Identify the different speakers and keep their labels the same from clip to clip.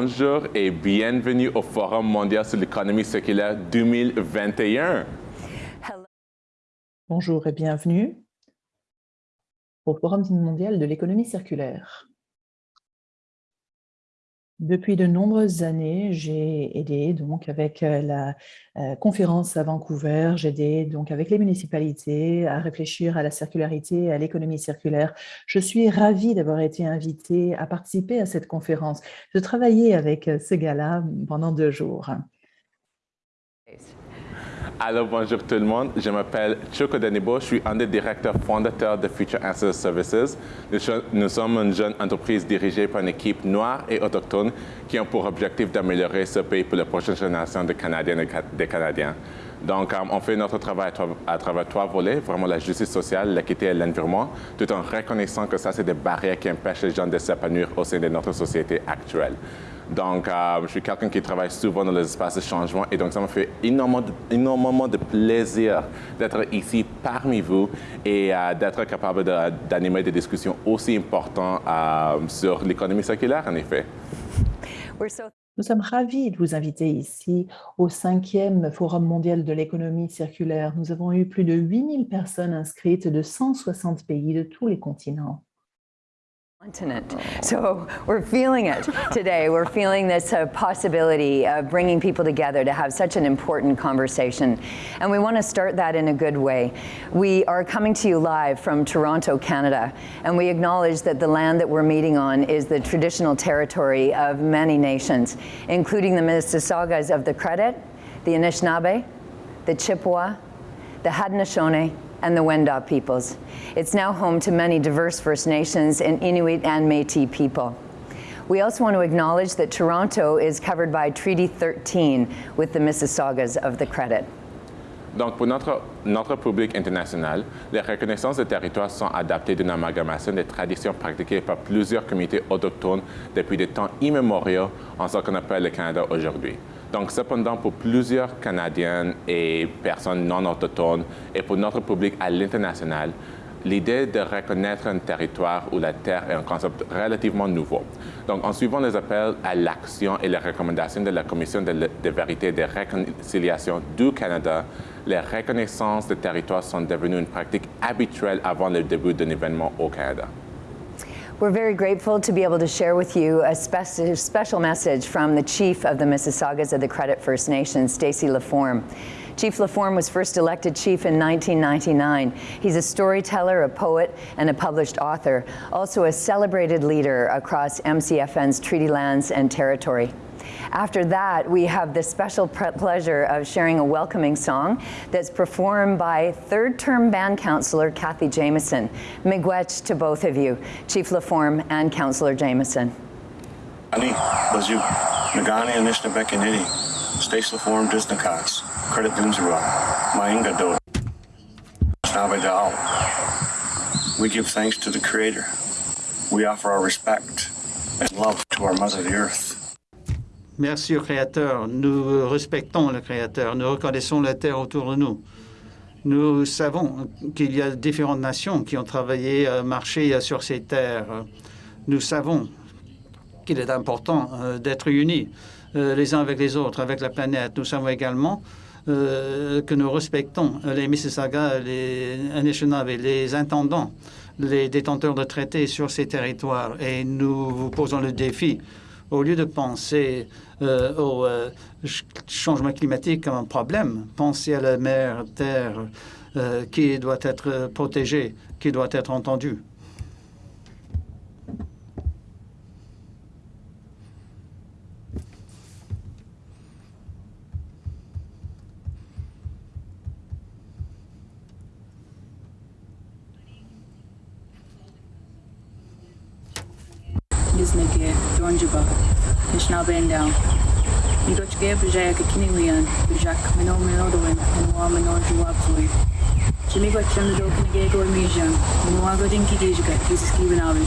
Speaker 1: bonjour et bienvenue au Forum mondial sur l'économie circulaire 2021.
Speaker 2: Bonjour et bienvenue au Forum mondial de l'économie circulaire. Depuis de nombreuses années, j'ai aidé donc avec euh, la euh, conférence à Vancouver, j'ai aidé donc avec les municipalités à réfléchir à la circularité, à l'économie circulaire. Je suis ravie d'avoir été invitée à participer à cette conférence. Je travaillais avec euh, ce gars-là pendant deux jours.
Speaker 1: Alors, bonjour tout le monde. Je m'appelle Choco Danibo. Je suis un des directeurs fondateurs de Future Answers Services. Nous sommes une jeune entreprise dirigée par une équipe noire et autochtone qui ont pour objectif d'améliorer ce pays pour la prochaine génération de Canadiens et des Canadiens. Donc, euh, on fait notre travail à travers trois volets, vraiment la justice sociale, l'équité et l'environnement, tout en reconnaissant que ça, c'est des barrières qui empêchent les gens de s'épanouir au sein de notre société actuelle. Donc, euh, je suis quelqu'un qui travaille souvent dans les espaces de changement et donc ça me fait énormément de, plaisir d'être ici parmi vous et euh, d'être capable d'animer des discussions aussi importantes euh, sur l'économie circulaire, en effet.
Speaker 2: Nous sommes ravis de vous inviter ici au cinquième Forum mondial de l'économie circulaire. Nous avons eu plus de 8000 personnes inscrites de 160 pays de tous les continents.
Speaker 3: Continent. So we're feeling it today. We're feeling this uh, possibility of bringing people together to have such an important conversation. And we want to start that in a good way. We are coming to you live from Toronto, Canada, and we acknowledge that the land that we're meeting on is the traditional territory of many nations, including the Mississaugas of the Credit, the Anishinaabe, the Chippewa, the Haudenosaunee, and the Wendat peoples. It's now home to many diverse First Nations and Inuit and Métis people. We also want to acknowledge that Toronto is covered by Treaty 13 with the Mississaugas of the Credit.
Speaker 1: Donc, pour notre, notre public international, les reconnaissances de territoires sont adaptées d'une amalgamation des traditions pratiquées par plusieurs communautés autochtones depuis des temps immémoriaux en ce qu'on appelle le Canada aujourd'hui. Donc, cependant, pour plusieurs Canadiens et personnes non autochtones et pour notre public à l'international, l'idée de reconnaître un territoire ou la terre est un concept relativement nouveau. Donc, en suivant les appels à l'action et les recommandations de la Commission de, de, vérité et de réconciliation du Canada, les reconnaissances de territoires sont devenues une pratique habituelle avant le début d'un événement au Canada.
Speaker 3: We're very grateful to be able to share with you a spe special message from the chief of the Mississaugas of the Credit First Nation, Stacey Laforme. Chief Laforme was first elected chief in 1999. He's a storyteller, a poet, and a published author, also a celebrated leader across MCFN's treaty lands and territory. After that, we have the special pleasure of sharing a welcoming song that's performed by third-term band counselor Kathy Jameson. Miigwech to both of you, Chief LaForme and Counselor Jameson.
Speaker 4: Ani, Credit We give thanks to the Creator. We offer our respect and love to our Mother the Earth.
Speaker 5: Merci au Créateur. Nous respectons le Créateur. Nous reconnaissons la terre autour de nous. Nous savons qu'il y a différentes nations qui ont travaillé, euh, marché euh, sur ces terres. Nous savons qu'il est important euh, d'être unis les uns avec les autres, avec la planète. Nous savons également que nous respectons les Mississauga, les Anishinaabe, les intendants, les détenteurs de traités sur ces territoires. Et nous vous posons le défi au lieu de penser euh, au euh, changement climatique comme un problème, pensez à la mer Terre euh, qui doit être protégée, qui doit être entendue.
Speaker 6: Biznesnike Dronjuba, Kishnabendown, Ndochge Bujaya Kakiniwian, Bujak Mino Minodoin, Minwa Mino Juapui, Chimigo Chemdo Kinagego Mijan, Minwa Godin Kigejga, Kiziski Mijan,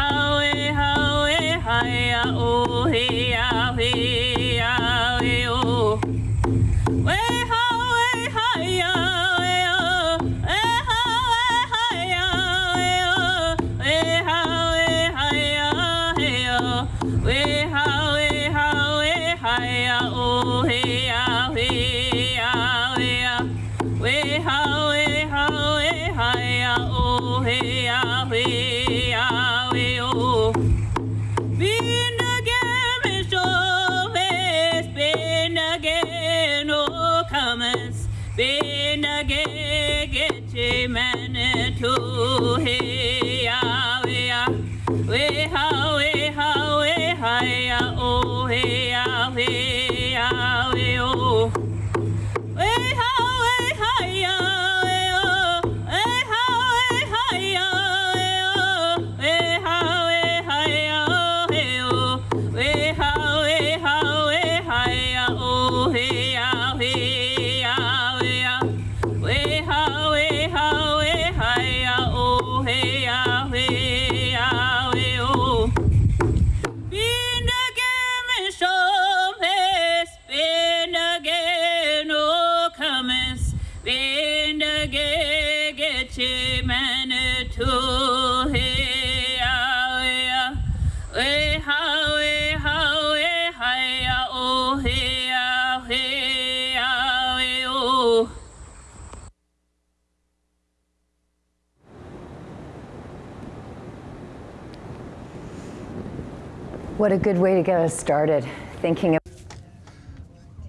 Speaker 3: What a good way to get us started thinking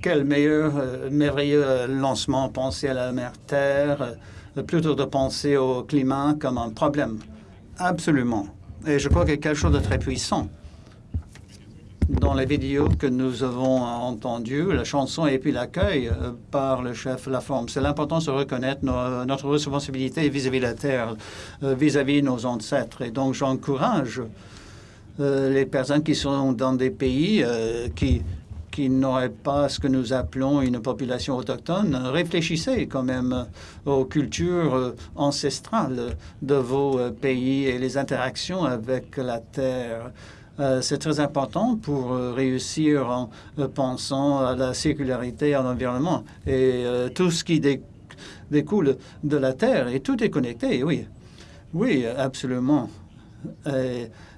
Speaker 5: Quel meilleur, euh, merveilleux euh, lancement, penser à la mer Terre, euh, plutôt de penser au climat comme un problème. Absolument. Et je crois qu'il y a quelque chose de très puissant dans les vidéos que nous avons entendues, la chanson et puis l'accueil par le chef Laforme. C'est l'importance de reconnaître notre responsabilité vis-à-vis de la Terre, vis-à-vis de nos ancêtres. Et donc, j'encourage les personnes qui sont dans des pays euh, qui, qui n'auraient pas ce que nous appelons une population autochtone, réfléchissez quand même aux cultures ancestrales de vos pays et les interactions avec la terre. Euh, c'est très important pour réussir en pensant à la sécularité à l'environnement et tout ce qui découle de la Terre. Et tout est connecté, oui. Oui, absolument.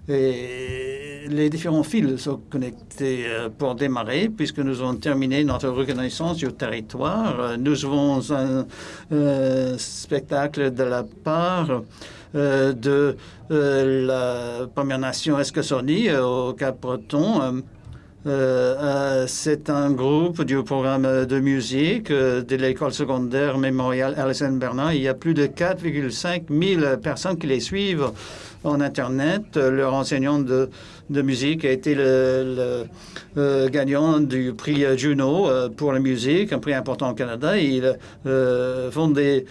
Speaker 5: Et les différents fils sont connectés euh, pour démarrer, puisque nous avons terminé notre reconnaissance du territoire. Euh, nous avons un euh, spectacle de la part de la Première Nation Escasoni au Cap-Breton. c'est un groupe du programme de musique de l'école secondaire mémoriale Alison Bernard. Il y a plus de 4,5 000 personnes qui les suivent en Internet. Leur enseignant de, musique a été le, euh, gagnant du prix Juno euh, pour la musique, un prix important au Canada. Ils euh, font des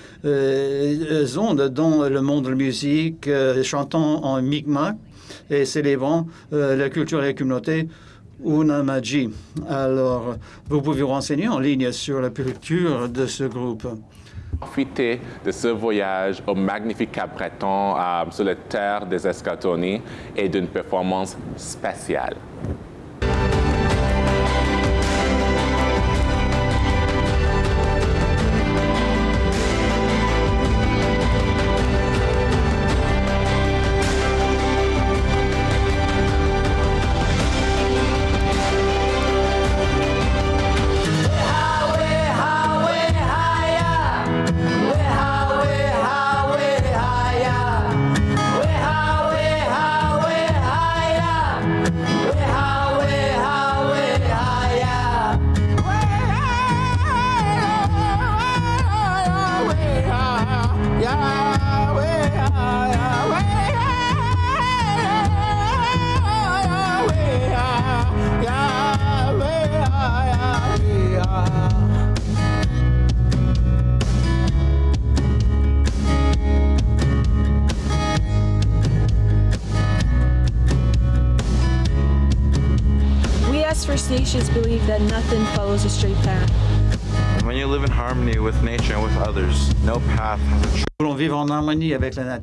Speaker 5: ondes dans le monde de la musique, chantant en Mi'kmaq et célébrant la culture et la communauté Unamaji. Alors, vous pouvez vous renseigner en ligne sur la culture de ce groupe
Speaker 1: profiter de ce voyage au magnifique Cap Breton euh, sur les terres des Escatonis et d'une performance spéciale.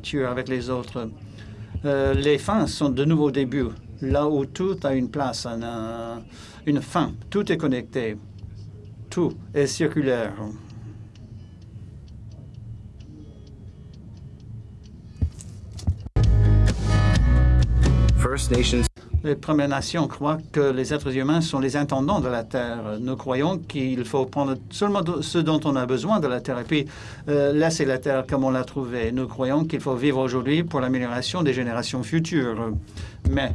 Speaker 7: Nature,
Speaker 5: avec les autres. Euh, les fins sont de nouveaux débuts, là où tout a une place, un- un- une fin. Tout est connecté. Tout est circulaire. Les Premières Nations croient que les êtres humains sont les intendants de la Terre. Nous croyons qu'il faut prendre seulement ce dont on a besoin de la Terre et puis laisser la Terre comme on l'a trouvée. Nous croyons qu'il faut vivre aujourd'hui pour l'amélioration des générations futures. Mais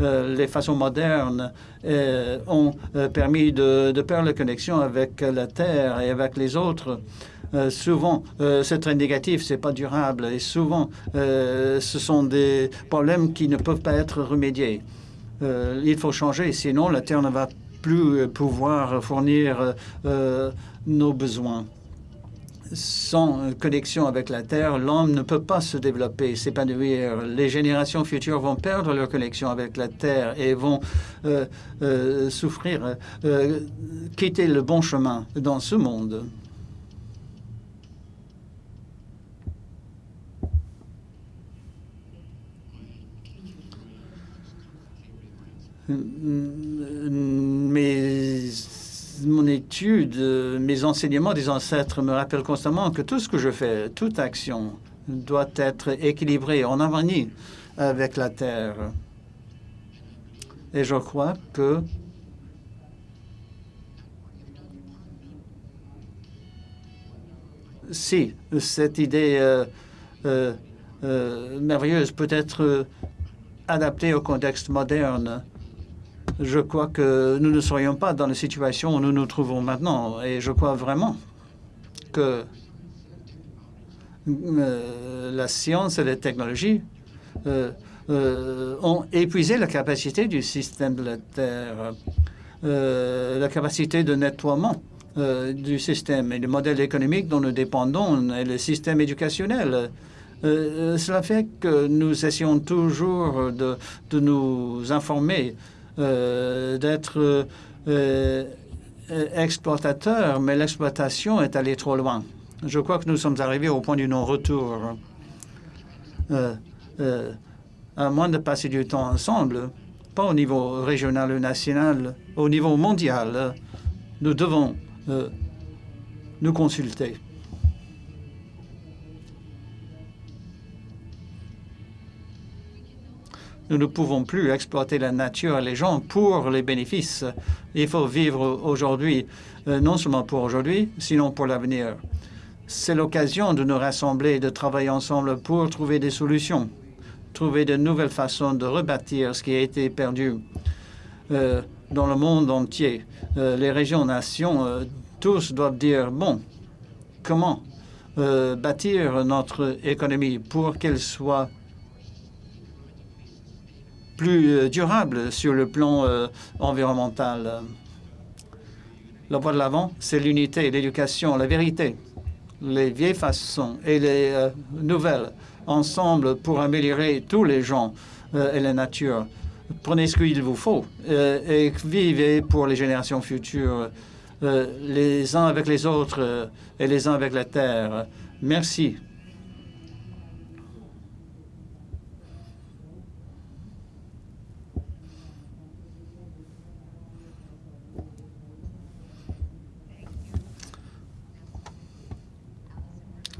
Speaker 5: euh, les façons modernes euh, ont euh, permis de perdre la connexion avec la Terre et avec les autres. Euh, souvent, euh, c'est très négatif, c'est pas durable, et souvent, euh, ce sont des problèmes qui ne peuvent pas être remédiés. Il faut changer, sinon la Terre ne va plus pouvoir fournir nos besoins. Sans connexion avec la Terre, l'homme ne peut pas se développer, s'épanouir. Les générations futures vont perdre leur connexion avec la Terre et vont souffrir, quitter le bon chemin dans ce monde. Mes, mon étude, mes enseignements des ancêtres me rappellent constamment que tout ce que je fais, toute action doit être équilibrée, en harmonie avec la Terre. Et je crois que si cette idée euh, euh, euh, merveilleuse peut être adaptée au contexte moderne, je crois que nous ne serions pas dans la situation où nous nous trouvons maintenant. Et je crois vraiment que euh, la science et les technologies euh, euh, ont épuisé la capacité du système de la Terre, la capacité de nettoiement du système et le modèle économique dont nous dépendons et le système éducationnel. Cela fait que nous essayons toujours de, nous informer d'être euh, euh, exploitateur, mais l'exploitation est allée trop loin. Je crois que nous sommes arrivés au point du non-retour. Euh, euh, à moins de passer du temps ensemble, pas au niveau régional ou national, au niveau mondial, nous devons euh, nous consulter. Nous ne pouvons plus exploiter la nature et les gens pour les bénéfices. Il faut vivre aujourd'hui, euh, non seulement pour aujourd'hui, sinon pour l'avenir. C'est l'occasion de nous rassembler et de travailler ensemble pour trouver des solutions, trouver de nouvelles façons de rebâtir ce qui a été perdu euh, dans le monde entier. Euh, les régions, nations, tous doivent dire, bon, comment bâtir notre économie pour qu'elle soit plus euh, durable sur le plan euh, environnemental. La voie de l'avant, c'est l'unité, l'éducation, la vérité, les vieilles façons et les euh, nouvelles, ensemble pour améliorer tous les gens et la nature. Prenez ce qu'il vous faut et vivez pour les générations futures, les uns avec les autres et les uns avec la terre. Merci.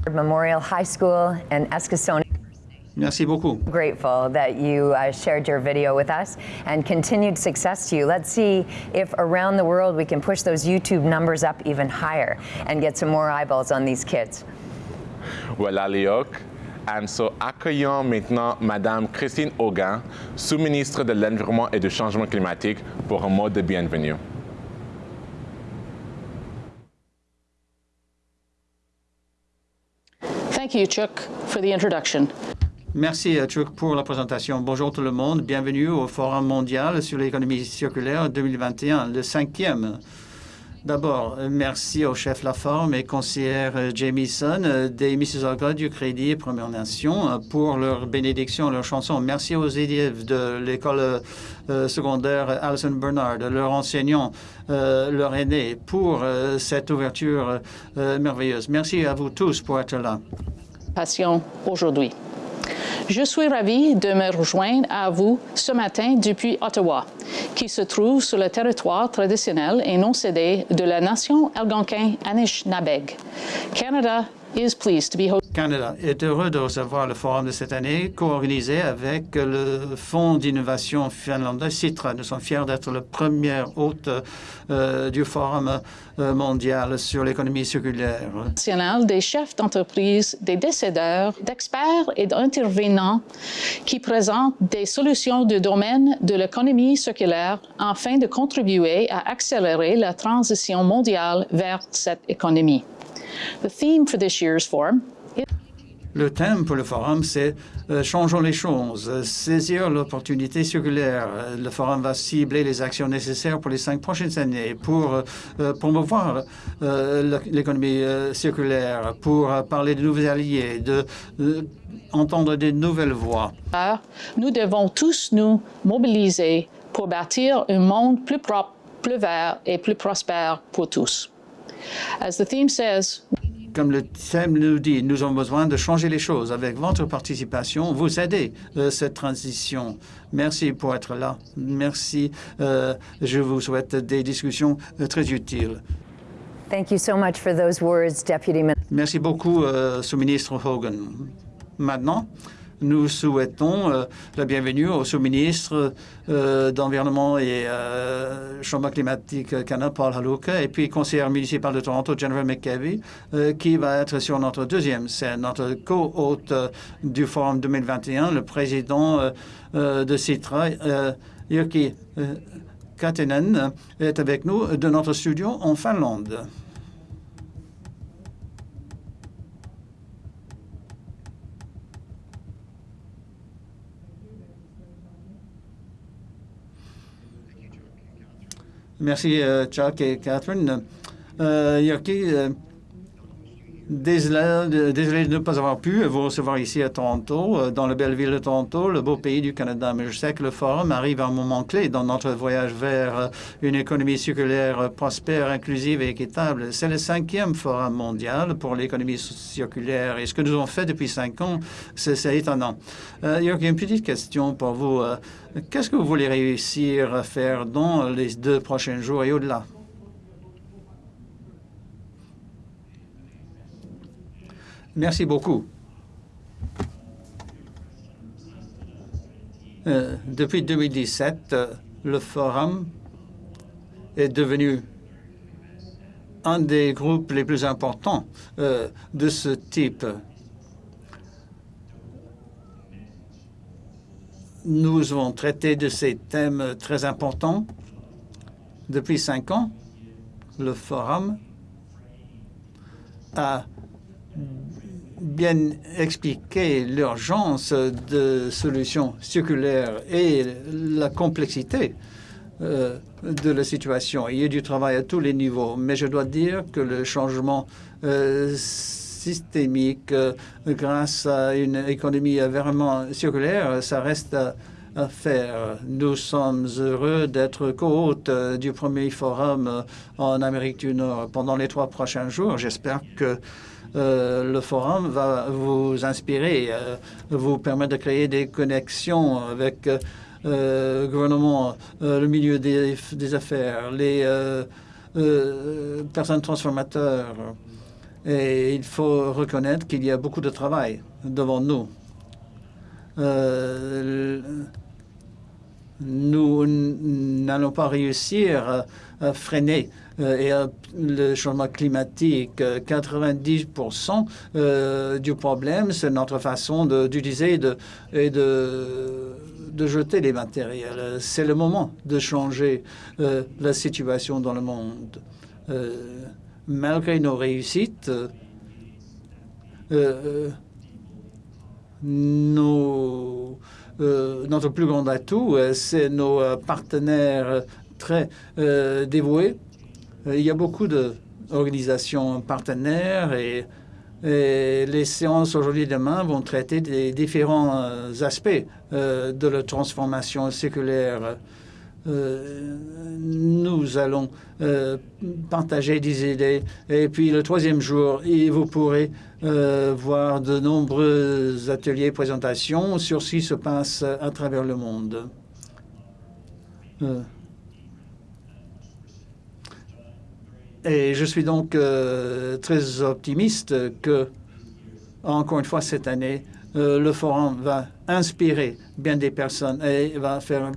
Speaker 3: Memorial High School and Eskasoni.
Speaker 5: Merci beaucoup.
Speaker 3: Grateful that you uh, shared your video with us and continued success to you. Let's see if around the world we can push those YouTube numbers up even higher and get some more eyeballs on these kids.
Speaker 1: Voilà, Léoc. And so, accueillons maintenant Madame Christine Auguin, sous-ministre de l'Environnement et du Changement climatique, pour un mot de bienvenue.
Speaker 8: Chuck, for the.
Speaker 5: Merci, euh, Chuck, pour la présentation. Bonjour tout le monde. Bienvenue au Forum mondial sur l'économie circulaire 2021, le cinquième. D'abord, merci au chef Laforme et conseillère Jamieson des Mississauga du Crédit Première Nation pour leur bénédiction, leur chanson. Merci aux élèves de l'école secondaire Alison Bernard, leurs enseignants, leurs aînés pour cette ouverture merveilleuse. Merci à vous tous pour être là.
Speaker 8: Aujourd'hui. Je suis ravie de me rejoindre à vous ce matin depuis Ottawa, qui se trouve sur le territoire traditionnel et non cédé de la nation algonquin Anishinabeg. Canada is pleased to be
Speaker 5: Canada est heureux de recevoir le forum de cette année, co-organisé avec le Fonds d'innovation finlandais CITRA. Nous sommes fiers d'être le premier hôte euh, du forum euh, mondial sur l'économie circulaire.
Speaker 8: Des chefs d'entreprise, des décideurs, d'experts et d'intervenants qui présentent des solutions du domaine de l'économie circulaire afin de contribuer à accélérer la transition mondiale vers cette économie.
Speaker 5: Le thème pour le forum, c'est euh, Changeons les choses, saisir l'opportunité circulaire. Le forum va cibler les actions nécessaires pour les cinq prochaines années pour euh, promouvoir euh, l'économie circulaire, pour parler de nouveaux alliés, de, entendre des nouvelles voix.
Speaker 8: Nous devons tous nous mobiliser pour bâtir un monde plus propre, plus vert et plus prospère pour tous. As the theme says,
Speaker 5: comme le thème nous dit, nous avons besoin de changer les choses. Avec votre participation, vous aidez euh, cette transition. Merci pour être là. Merci. Euh, je vous souhaite des discussions euh, très utiles.
Speaker 3: Thank you so much for those words, Deputy
Speaker 5: Merci beaucoup, sous-ministre Hogan. Maintenant, nous souhaitons euh, la bienvenue au sous-ministre euh, d'Environnement et euh, Changement climatique Canada, Paul Haluka, et puis conseiller municipal de Toronto, Jennifer McKevy, qui va être sur notre deuxième scène, notre co-hôte du Forum 2021, le président de CITRA, Jyrki Katenen, est avec nous de notre studio en Finlande. Merci, euh, Chuck et Catherine. Euh, Yoki, désolé, de ne pas avoir pu vous recevoir ici à Toronto, euh, dans la belle ville de Toronto, le beau pays du Canada. Mais je sais que le forum arrive à un moment clé dans notre voyage vers une économie circulaire prospère, inclusive et équitable. C'est le cinquième forum mondial pour l'économie circulaire. Et ce que nous avons fait depuis cinq ans, c'est étonnant. Euh, une petite question pour vous. Qu'est-ce que vous voulez réussir à faire dans les deux prochains jours et au-delà? Merci beaucoup. Euh, depuis 2017, euh, le Forum est devenu un des groupes les plus importants euh, de ce type. Nous avons traité de ces thèmes très importants depuis cinq ans. Le Forum a bien expliquer l'urgence de solutions circulaires et la complexité euh, de la situation. Il y a du travail à tous les niveaux, mais je dois dire que le changement euh, systémique euh, grâce à une économie vraiment circulaire, ça reste à, faire. Nous sommes heureux d'être co-hôte du premier forum en Amérique du Nord pendant les trois prochains jours. J'espère que euh, le forum va vous inspirer, euh, vous permettre de créer des connexions avec euh, le gouvernement, le milieu des, affaires, les personnes transformateurs. Et il faut reconnaître qu'il y a beaucoup de travail devant nous. nous n'allons pas réussir à freiner et euh, le changement climatique. 90% euh, du problème, c'est notre façon d'utiliser et de, jeter les matériels. C'est le moment de changer la situation dans le monde. malgré nos réussites, notre plus grand atout, c'est nos partenaires très dévoués il y a beaucoup d'organisations partenaires et, les séances aujourd'hui et demain vont traiter des différents aspects de la transformation séculaire euh, nous allons euh, partager des idées. Et puis le troisième jour, vous pourrez euh, voir de nombreux ateliers, présentations sur ce qui se passe à travers le monde. Et je suis donc très optimiste que, encore une fois, cette année, le forum va inspirer bien des personnes et va faire,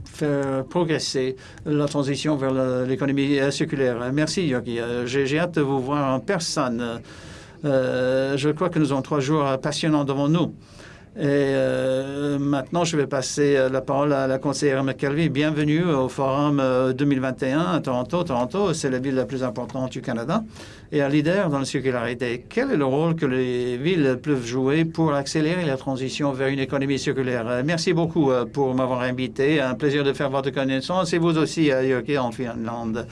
Speaker 5: progresser la transition vers l'économie circulaire. Merci, Yogi. Euh, j'ai hâte de vous voir en personne. Euh, je crois que nous avons trois jours passionnants devant nous. Et euh, maintenant, je vais passer la parole à la conseillère McKelvey. Bienvenue au Forum 2021 à Toronto. Toronto, c'est la ville la plus importante du Canada et un leader dans la circularité. Quel est le rôle que les villes peuvent jouer pour accélérer la transition vers une économie circulaire? Euh, merci beaucoup euh, pour m'avoir invité. Un plaisir de faire votre connaissance et vous aussi, Jörg, en Finlande.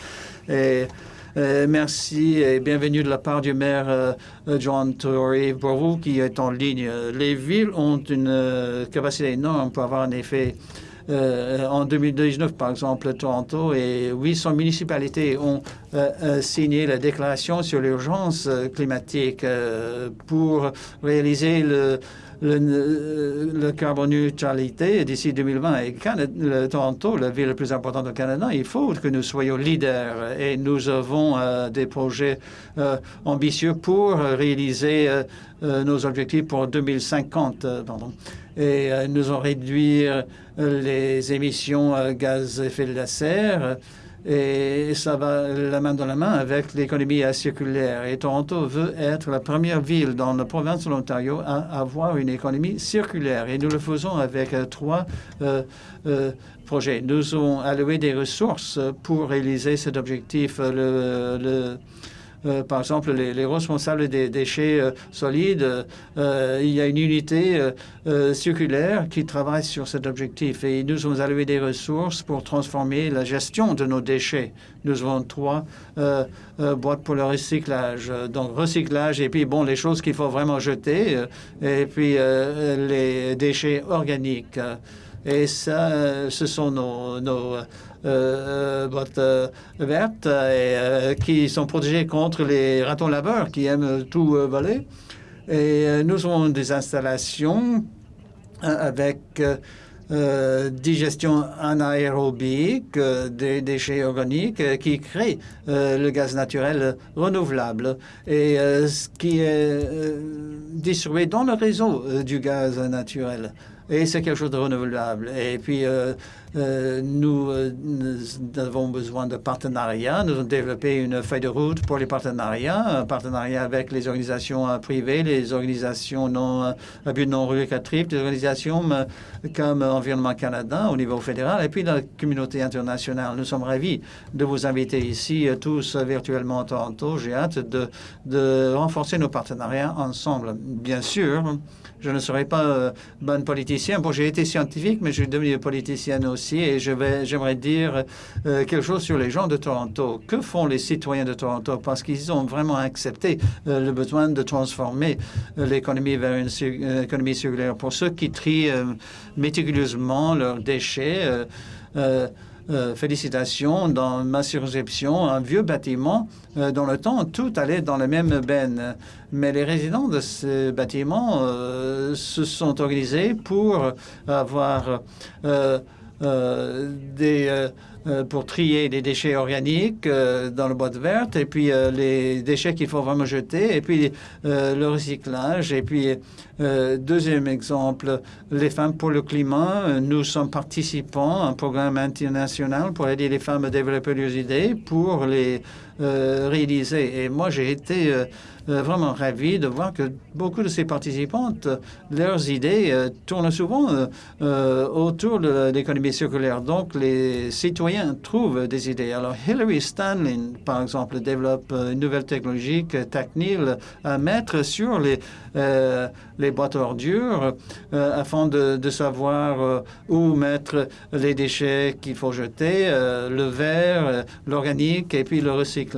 Speaker 5: Euh, merci et bienvenue de la part du maire John Tory. Pour vous qui êtes en ligne, les villes ont une capacité énorme pour avoir un effet euh, en 2019, par exemple, Toronto et 800 municipalités ont euh, euh, signé la déclaration sur l'urgence climatique pour réaliser le, le, carbone neutralité d'ici 2020. Et le Toronto, la ville la plus importante au Canada, il faut que nous soyons leaders et nous avons des projets ambitieux pour réaliser nos objectifs pour 2050. Pardon et euh, nous allons réduire les émissions euh, gaz à effet de serre et ça va la main dans la main avec l'économie circulaire. Et Toronto veut être la première ville dans la province de l'Ontario à avoir une économie circulaire. Et nous le faisons avec euh, trois projets. Nous avons alloué des ressources pour réaliser cet objectif. Euh, par exemple, les, responsables des déchets euh, solides, euh, il y a une unité circulaire qui travaille sur cet objectif et nous avons alloué des ressources pour transformer la gestion de nos déchets. Nous avons trois boîtes pour le recyclage. Donc, recyclage et puis, bon, les choses qu'il faut vraiment jeter et puis les déchets organiques. Et ça, ce sont nos, vertes et, euh, qui sont protégées contre les ratons laveurs qui aiment tout voler. Et nous avons des installations avec digestion anaérobique des déchets organiques qui créent le gaz naturel renouvelable et ce qui est distribué dans le réseau du gaz naturel. Et c'est quelque chose de renouvelable. Et puis, euh, nous, euh, nous, avons besoin de partenariats. Nous avons développé une feuille de route pour les partenariats, un partenariat avec les organisations euh, privées, les organisations non, à but non lucratif, des organisations comme Environnement Canada au niveau fédéral et puis la communauté internationale. Nous sommes ravis de vous inviter ici tous virtuellement à Toronto. J'ai hâte de, de renforcer nos partenariats ensemble. Bien sûr, je ne serai pas euh, bon politicien. Bon, j'ai été scientifique, mais je suis devenu politicien aussi. Et je vais, j'aimerais dire euh, quelque chose sur les gens de Toronto. Que font les citoyens de Toronto? Parce qu'ils ont vraiment accepté euh, le besoin de transformer l'économie vers une économie circulaire. Pour ceux qui trient méticuleusement leurs déchets, euh, félicitations, dans ma circonscription, un vieux bâtiment, euh, dans le temps, tout allait dans la même benne. Mais les résidents de ce bâtiment euh, se sont organisés pour avoir des euh, pour trier les déchets organiques euh, dans le boîte verte, et puis euh, les déchets qu'il faut vraiment jeter, et puis le recyclage. Et puis, deuxième exemple, les femmes pour le climat. Nous sommes participants à un programme international pour aider les femmes à développer leurs idées, pour les réaliser. Et moi, j'ai été euh, vraiment ravi de voir que beaucoup de ces participantes, leurs idées euh, tournent souvent euh, autour de l'économie circulaire. Donc, les citoyens trouvent des idées. Alors, Hillary Stanley, par exemple, développe une nouvelle technologie que TACNIL à mettre sur les, les boîtes ordures afin de, savoir où mettre les déchets qu'il faut jeter, le verre, l'organique et puis le recyclable.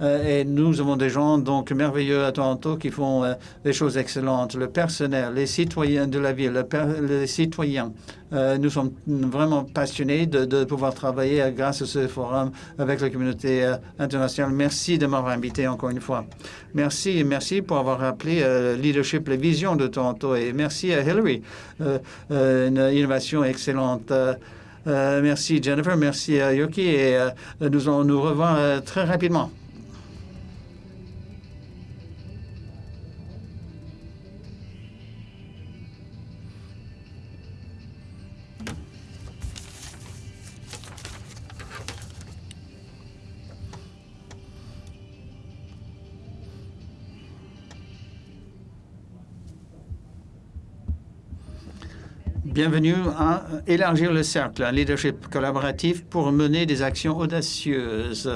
Speaker 5: Euh, et nous avons des gens donc merveilleux à Toronto qui font euh, des choses excellentes. Le personnel, les citoyens de la ville, les citoyens. Euh, nous sommes vraiment passionnés de, pouvoir travailler grâce à ce forum avec la communauté internationale. Merci de m'avoir invité encore une fois. Merci, merci pour avoir rappelé leadership, les visions de Toronto et merci à Hillary, une innovation excellente. Merci Jennifer, merci Yoki et nous allons nous revoir très rapidement. Bienvenue à élargir le cercle, un leadership collaboratif pour mener des actions audacieuses.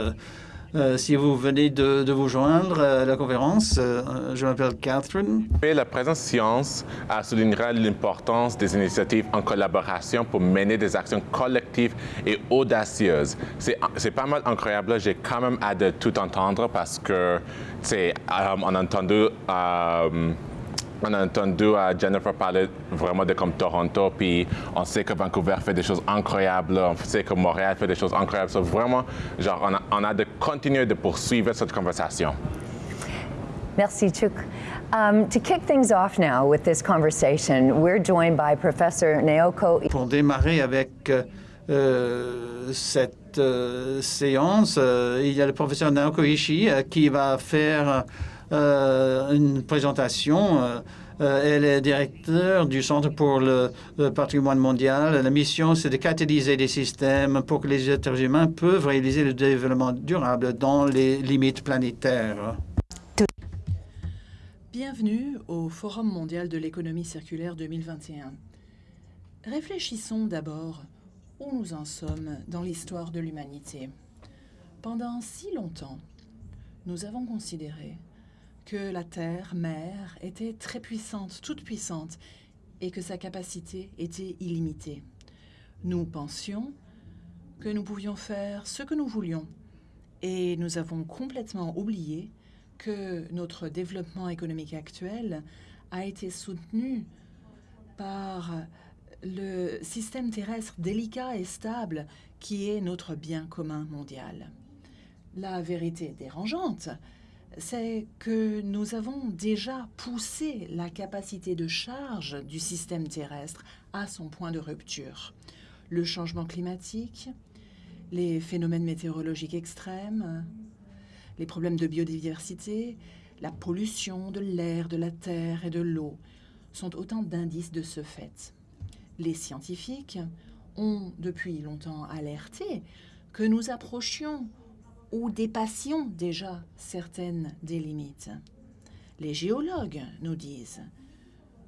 Speaker 5: Euh, si vous venez de, vous joindre à la conférence, euh, je m'appelle Catherine.
Speaker 1: la présence science soulignera l'importance des initiatives en collaboration pour mener des actions collectives et audacieuses. C'est pas mal incroyable. J'ai quand même hâte de tout entendre parce que, c'est euh, on a entendu on a entendu Jennifer parler vraiment de comme Toronto, puis on sait que Vancouver fait des choses incroyables, on sait que Montréal fait des choses incroyables. So vraiment, genre, on a, on a de continuer de poursuivre cette conversation.
Speaker 3: Merci, Chuk. Um, to kick things off now with this conversation, we're joined by Professor Naoko.
Speaker 5: Pour démarrer avec euh, euh cette euh, séance, euh, il y a le professeur Naoko Ishii euh, qui va faire euh, une présentation. Euh, euh, elle est directeur du Centre pour le, patrimoine mondial. La mission, c'est de catalyser des systèmes pour que les êtres humains peuvent réaliser le développement durable dans les limites planétaires.
Speaker 2: Bienvenue au Forum mondial de l'économie circulaire 2021. Réfléchissons d'abord où nous en sommes dans l'histoire de l'humanité. Pendant si longtemps, nous avons considéré que la Terre, mère, était très puissante, toute puissante, et que sa capacité était illimitée. Nous pensions que nous pouvions faire ce que nous voulions, et nous avons complètement oublié que notre développement économique actuel a été soutenu par le système terrestre délicat et stable qui est notre bien commun mondial. La vérité dérangeante, c'est que nous avons déjà poussé la capacité de charge du système terrestre à son point de rupture. Le changement climatique, les phénomènes météorologiques extrêmes, les problèmes de biodiversité, la pollution de l'air, de la terre et de l'eau sont autant d'indices de ce fait. Les scientifiques ont depuis longtemps alerté que nous approchions ou dépassions déjà certaines des limites. Les géologues nous disent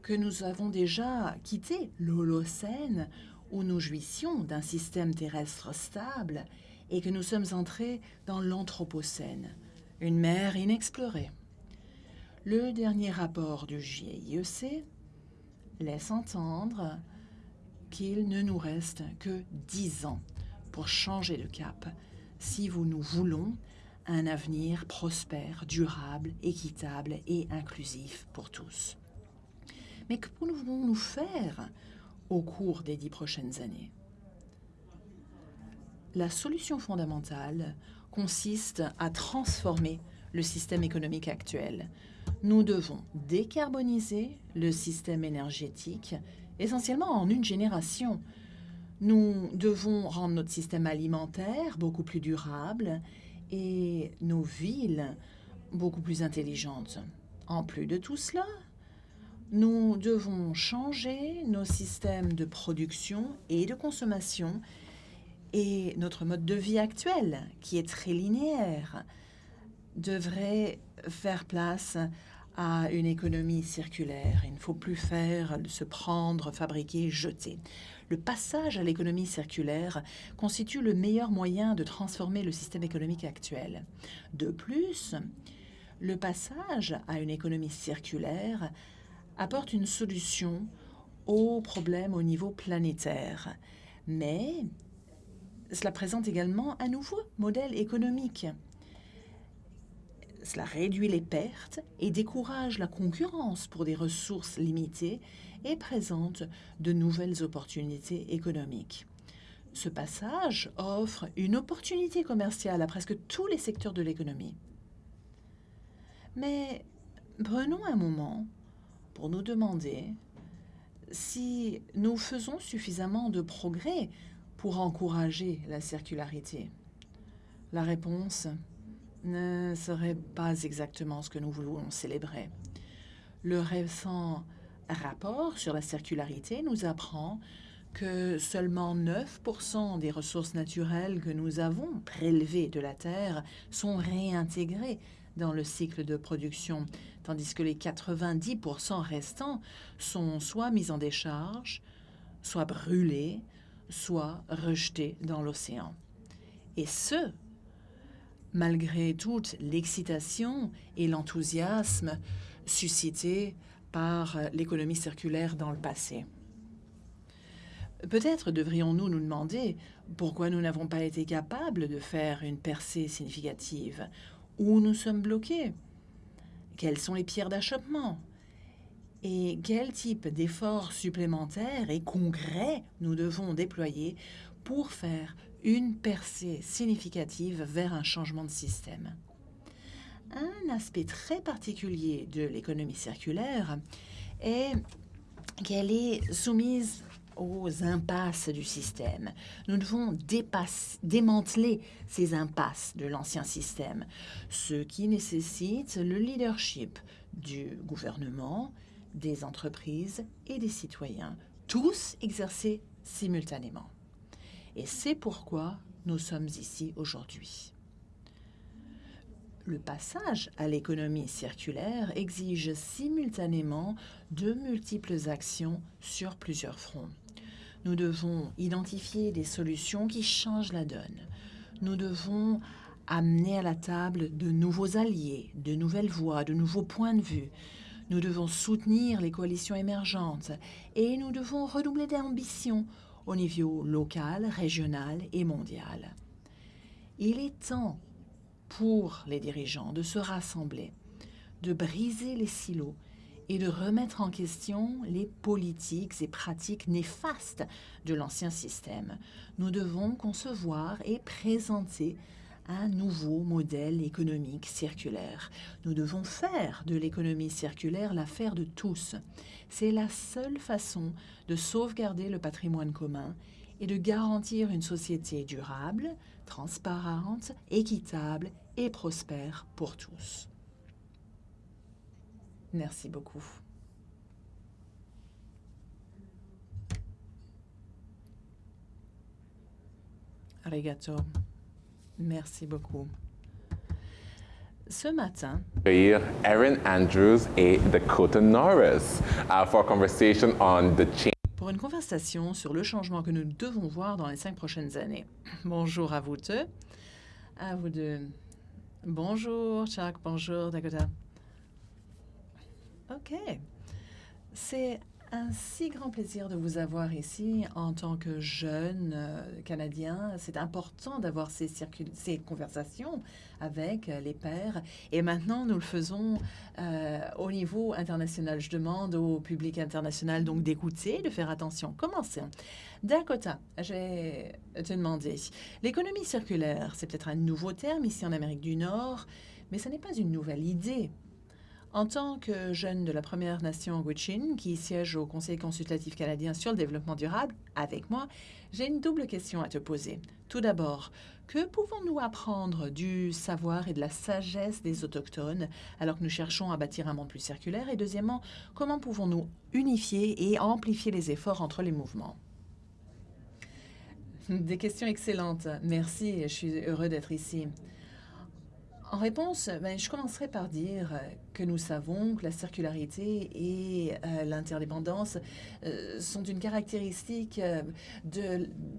Speaker 2: que nous avons déjà quitté l'Holocène où nous jouissions d'un système terrestre stable et que nous sommes entrés dans l'Anthropocène, une mer inexplorée. Le dernier rapport du GIEC laisse entendre qu'il ne nous reste que dix ans pour changer de cap si vous nous voulons un avenir prospère, durable, équitable et inclusif pour tous. Mais que pouvons-nous faire au cours des dix prochaines années? La solution fondamentale consiste à transformer le système économique actuel. Nous devons décarboniser le système énergétique essentiellement en une génération nous devons rendre notre système alimentaire beaucoup plus durable et nos villes beaucoup plus intelligentes. En plus de tout cela, nous devons changer nos systèmes de production et de consommation et notre mode de vie actuel, qui est très linéaire, devrait faire place à une économie circulaire. Il ne faut plus faire se prendre, fabriquer, jeter. Le passage à l'économie circulaire constitue le meilleur moyen de transformer le système économique actuel. De plus, le passage à une économie circulaire apporte une solution aux problèmes au niveau planétaire. Mais cela présente également un nouveau modèle économique. Cela réduit les pertes et décourage la concurrence pour des ressources limitées et présente de nouvelles opportunités économiques. Ce passage offre une opportunité commerciale à presque tous les secteurs de l'économie. Mais prenons un moment pour nous demander si nous faisons suffisamment de progrès pour encourager la circularité. La réponse ne serait pas exactement ce que nous voulons célébrer. Le récent rapport sur la circularité nous apprend que seulement 9 des ressources naturelles que nous avons prélevées de la Terre sont réintégrées dans le cycle de production, tandis que les 90 restants sont soit mis en décharge, soit brûlés, soit rejetés dans l'océan. Et ce, malgré toute l'excitation et l'enthousiasme suscités par l'économie circulaire dans le passé. Peut-être devrions-nous nous demander pourquoi nous n'avons pas été capables de faire une percée significative, où nous sommes bloqués, quelles sont les pierres d'achoppement? Et quel type d'efforts supplémentaires et concrets nous devons déployer pour faire une percée significative vers un changement de système? Un aspect très particulier de l'économie circulaire est qu'elle est soumise aux impasses du système. Nous devons démanteler ces impasses de l'ancien système, ce qui nécessite le leadership du gouvernement, des entreprises et des citoyens, tous exercés simultanément. Et c'est pourquoi nous sommes ici aujourd'hui. Le passage à l'économie circulaire exige simultanément de multiples actions sur plusieurs fronts. Nous devons identifier des solutions qui changent la donne. Nous devons amener à la table de nouveaux alliés, de nouvelles voies, de nouveaux points de vue. Nous devons soutenir les coalitions émergentes et nous devons redoubler d'ambition au niveau local, régional et mondial. Il est temps pour les dirigeants de se rassembler, de briser les silos et de remettre en question les politiques et pratiques néfastes de l'ancien système. Nous devons concevoir et présenter un nouveau modèle économique circulaire. Nous devons faire de l'économie circulaire l'affaire de tous. C'est la seule façon de sauvegarder le patrimoine commun et de garantir une société durable, transparente, équitable et prospère pour tous. Merci beaucoup. Arigato. Merci beaucoup. Ce matin,
Speaker 1: Erin Andrews et Dakota Norris uh, for conversation on the change
Speaker 2: pour une conversation sur le changement que nous devons voir dans les cinq prochaines années. Bonjour à vous deux. À vous deux. Bonjour, Chuck. Bonjour, Dakota. OK. C'est un si grand plaisir de vous avoir ici en tant que jeune euh, Canadien. C'est important d'avoir ces, conversations avec euh, les pairs. Et maintenant, nous le faisons euh, au niveau international. Je demande au public international donc d'écouter, de faire attention. Commençons. Dakota, je vais te demander. L'économie circulaire, c'est peut-être un nouveau terme ici en Amérique du Nord, mais ce n'est pas une nouvelle idée. En tant que jeune de la Première Nation Gwich'in, qui siège au Conseil consultatif canadien sur le développement durable, avec moi, j'ai une double question à te poser. Tout d'abord, que pouvons-nous apprendre du savoir et de la sagesse des Autochtones alors que nous cherchons à bâtir un monde plus circulaire? Et deuxièmement, comment pouvons-nous unifier et amplifier les efforts entre les mouvements? Des questions excellentes. Merci, je suis heureux d'être ici. En réponse, ben, je commencerai par dire que nous savons que la circularité et euh, l'interdépendance euh, sont une caractéristique euh,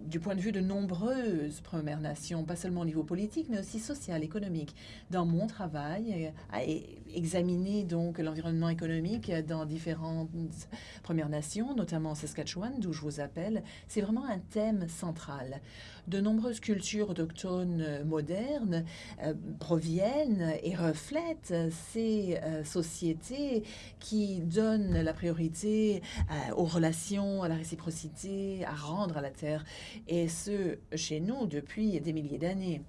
Speaker 2: du point de vue de nombreuses Premières Nations, pas seulement au niveau politique, mais aussi social, économique. Dans mon travail, à examiner donc l'environnement économique dans différentes Premières Nations, notamment Saskatchewan, d'où je vous appelle, c'est vraiment un thème central. De nombreuses cultures autochtones modernes proviennent et reflète ces euh, sociétés qui donnent la priorité euh, aux relations, à la réciprocité, à rendre à la terre, et ce, chez nous, depuis des milliers d'années.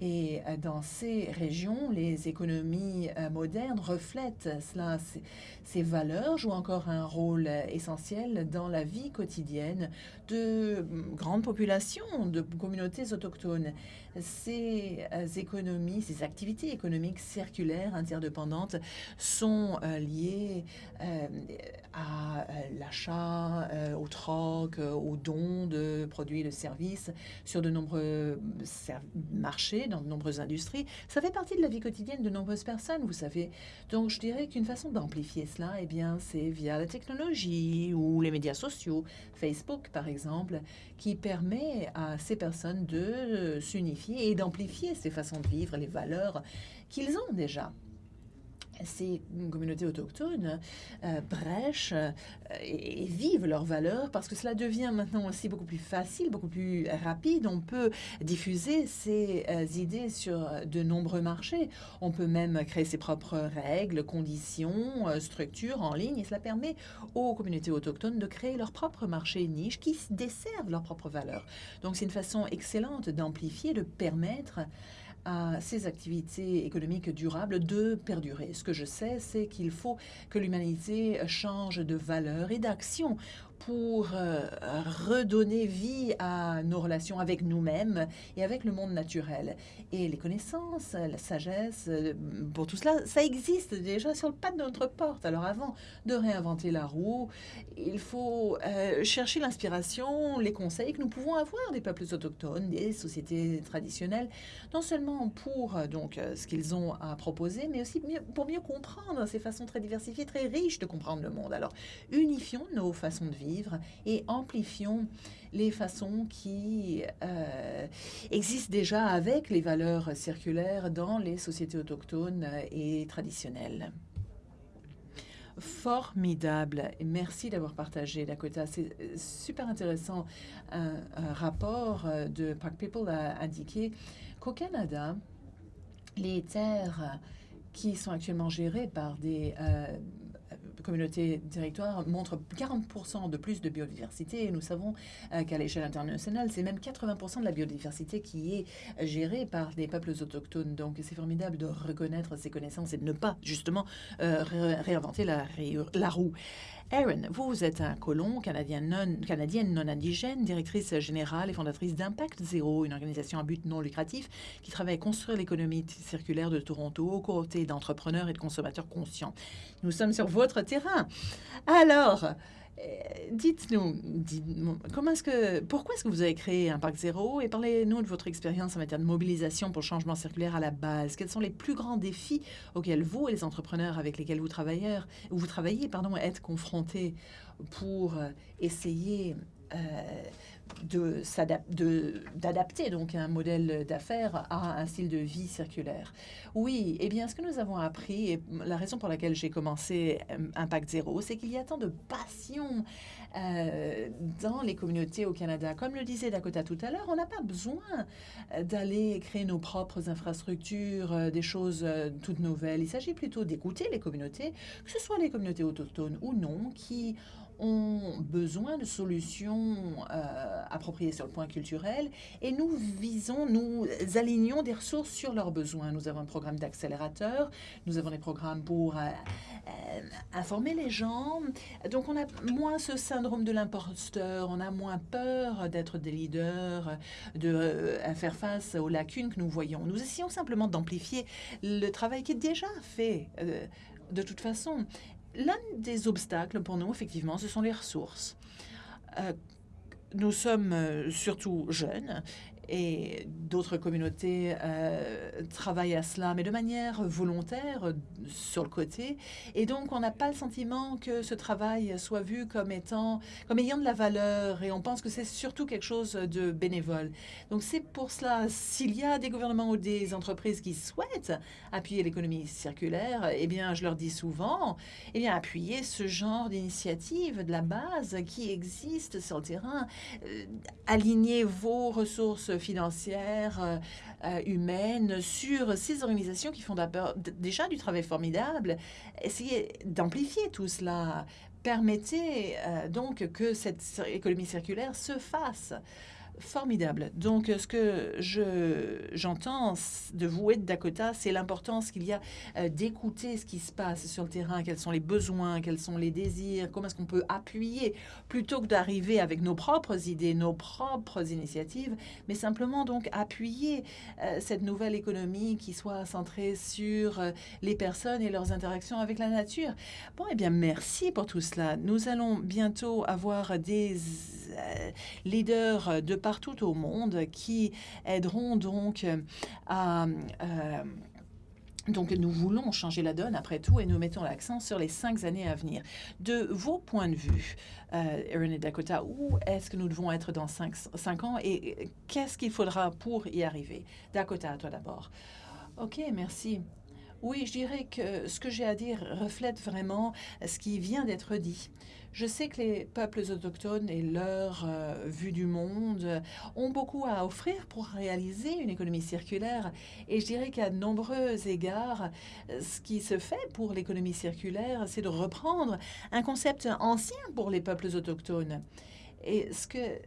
Speaker 2: Et euh, dans ces régions, les économies euh, modernes reflètent cela. Ces valeurs jouent encore un rôle euh, essentiel dans la vie quotidienne de grandes populations, de communautés autochtones. Ces économies, ces activités économiques circulaires interdépendantes sont liées à l'achat, au troc, au don de produits et de services sur de nombreux marchés dans de nombreuses industries. Ça fait partie de la vie quotidienne de nombreuses personnes, vous savez. Donc, je dirais qu'une façon d'amplifier cela, eh bien, c'est via la technologie ou les médias sociaux, Facebook par exemple, qui permet à ces personnes de s'unifier et d'amplifier ces façons de vivre, les valeurs qu'ils ont déjà ces communautés autochtones euh, brèchent euh, et, vivent leurs valeurs parce que cela devient maintenant aussi beaucoup plus facile, beaucoup plus rapide. On peut diffuser ces euh, idées sur de nombreux marchés. On peut même créer ses propres règles, conditions, structures en ligne et cela permet aux communautés autochtones de créer leur propre marché niche qui desservent leurs propres valeurs. Donc c'est une façon excellente d'amplifier, de permettre à ces activités économiques durables de perdurer. Ce que je sais, c'est qu'il faut que l'humanité change de valeur et d'action pour euh, redonner vie à nos relations avec nous-mêmes et avec le monde naturel. Et les connaissances, la sagesse, euh, pour tout cela, ça existe déjà sur le pas de notre porte. Alors avant de réinventer la roue, il faut euh, chercher l'inspiration, les conseils que nous pouvons avoir des peuples autochtones, des sociétés traditionnelles, non seulement pour donc ce qu'ils ont à proposer, mais aussi pour mieux comprendre ces façons très diversifiées, très riches de comprendre le monde. Alors unifions nos façons de vivre et amplifions les façons qui euh, existent déjà avec les valeurs circulaires dans les sociétés autochtones et traditionnelles. Formidable. Merci d'avoir partagé, Dakota. C'est super intéressant. Un, rapport de Park People a indiqué qu'au Canada, les terres qui sont actuellement gérées par des euh, communauté directoire montre 40% de plus de biodiversité. Et nous savons euh, qu'à l'échelle internationale, c'est même 80% de la biodiversité qui est gérée par des peuples autochtones. Donc, c'est formidable de reconnaître ces connaissances et de ne pas, justement, euh, réinventer la, la roue. Erin, vous, êtes un colon canadien non, canadienne non indigène, directrice générale et fondatrice d'Impact Zero, une organisation à but non lucratif qui travaille à construire l'économie circulaire de Toronto aux côtés d'entrepreneurs et de consommateurs conscients. Nous sommes sur votre terrain. Alors, euh, dites-nous, comment est-ce que, pourquoi est-ce que vous avez créé Impact Zero et parlez-nous de votre expérience en matière de mobilisation pour le changement circulaire à la base. Quels sont les plus grands défis auxquels vous et les entrepreneurs avec lesquels vous travaillez, vous travaillez pardon, êtes confrontés pour euh, essayer euh, d'adapter donc un modèle d'affaires à un style de vie circulaire. Oui, eh bien, ce que nous avons appris, et la raison pour laquelle j'ai commencé euh, Impact Zéro, c'est qu'il y a tant de passion euh, dans les communautés au Canada. Comme le disait Dakota tout à l'heure, on n'a pas besoin d'aller créer nos propres infrastructures, des choses toutes nouvelles. Il s'agit plutôt d'écouter les communautés, que ce soit les communautés autochtones ou non, qui ont besoin de solutions euh, appropriées sur le point culturel et nous visons, nous alignons des ressources sur leurs besoins. Nous avons un programme d'accélérateur, nous avons des programmes pour euh, euh, informer les gens. Donc on a moins ce syndrome de l'imposteur, on a moins peur d'être des leaders, de faire face aux lacunes que nous voyons. Nous essayons simplement d'amplifier le travail qui est déjà fait de toute façon. L'un des obstacles pour nous, effectivement, ce sont les ressources. Euh, nous sommes euh, surtout jeunes et d'autres communautés euh, travaillent à cela, mais de manière volontaire euh, sur le côté. Et donc, on n'a pas le sentiment que ce travail soit vu comme étant, comme ayant de la valeur, et on pense que c'est surtout quelque chose de bénévole. Donc, c'est pour cela, s'il y a des gouvernements ou des entreprises qui souhaitent appuyer l'économie circulaire, eh bien, je leur dis souvent, eh bien, appuyez ce genre d'initiative de la base qui existe sur le terrain. Euh, alignez vos ressources financières, euh, euh, humaines sur ces organisations qui font déjà du travail formidable. Essayez d'amplifier tout cela. Permettez euh, donc que cette économie circulaire se fasse. Formidable. Donc, ce que j'entends de vous et de Dakota, c'est l'importance qu'il y a euh, d'écouter ce qui se passe sur le terrain, quels sont les besoins, quels sont les désirs, comment est-ce qu'on peut appuyer, plutôt que d'arriver avec nos propres idées, nos propres initiatives, mais simplement donc appuyer euh, cette nouvelle économie qui soit centrée sur euh, les personnes et leurs interactions avec la nature. Bon, eh bien, merci pour tout cela. Nous allons bientôt avoir des leaders de partout au monde qui aideront donc euh, à... Euh, donc, nous voulons changer la donne après tout et nous mettons l'accent sur les cinq années à venir. De vos points de vue, euh, Erin et Dakota, où est-ce que nous devons être dans cinq, cinq ans et qu'est-ce qu'il faudra pour y arriver? Dakota, à toi d'abord. OK, merci. Oui, je dirais que ce que j'ai à dire reflète vraiment ce qui vient d'être dit. Je sais que les peuples autochtones et leur euh, vue du monde ont beaucoup à offrir pour réaliser une économie circulaire. Et je dirais qu'à de nombreux égards, ce qui se fait pour l'économie circulaire, c'est de reprendre un concept ancien pour les peuples autochtones. Et ce que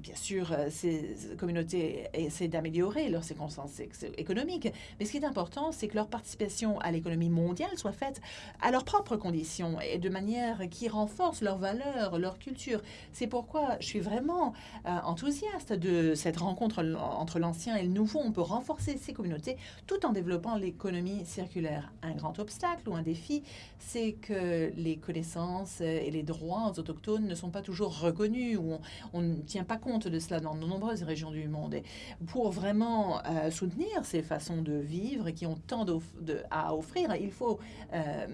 Speaker 2: bien sûr, euh, ces communautés essaient d'améliorer leurs circonstances économiques, mais ce qui est important, c'est que leur participation à l'économie mondiale soit faite à leurs propres conditions et de manière qui renforce leurs valeurs, leur culture. C'est pourquoi je suis vraiment euh, enthousiaste de cette rencontre entre l'ancien et le nouveau. On peut renforcer ces communautés tout en développant l'économie circulaire. Un grand obstacle ou un défi, c'est que les connaissances et les droits autochtones ne sont pas toujours reconnus ou on, ne tient pas compte de cela dans de nombreuses régions du monde. Et pour vraiment euh, soutenir ces façons de vivre qui ont tant à offrir, il faut, euh,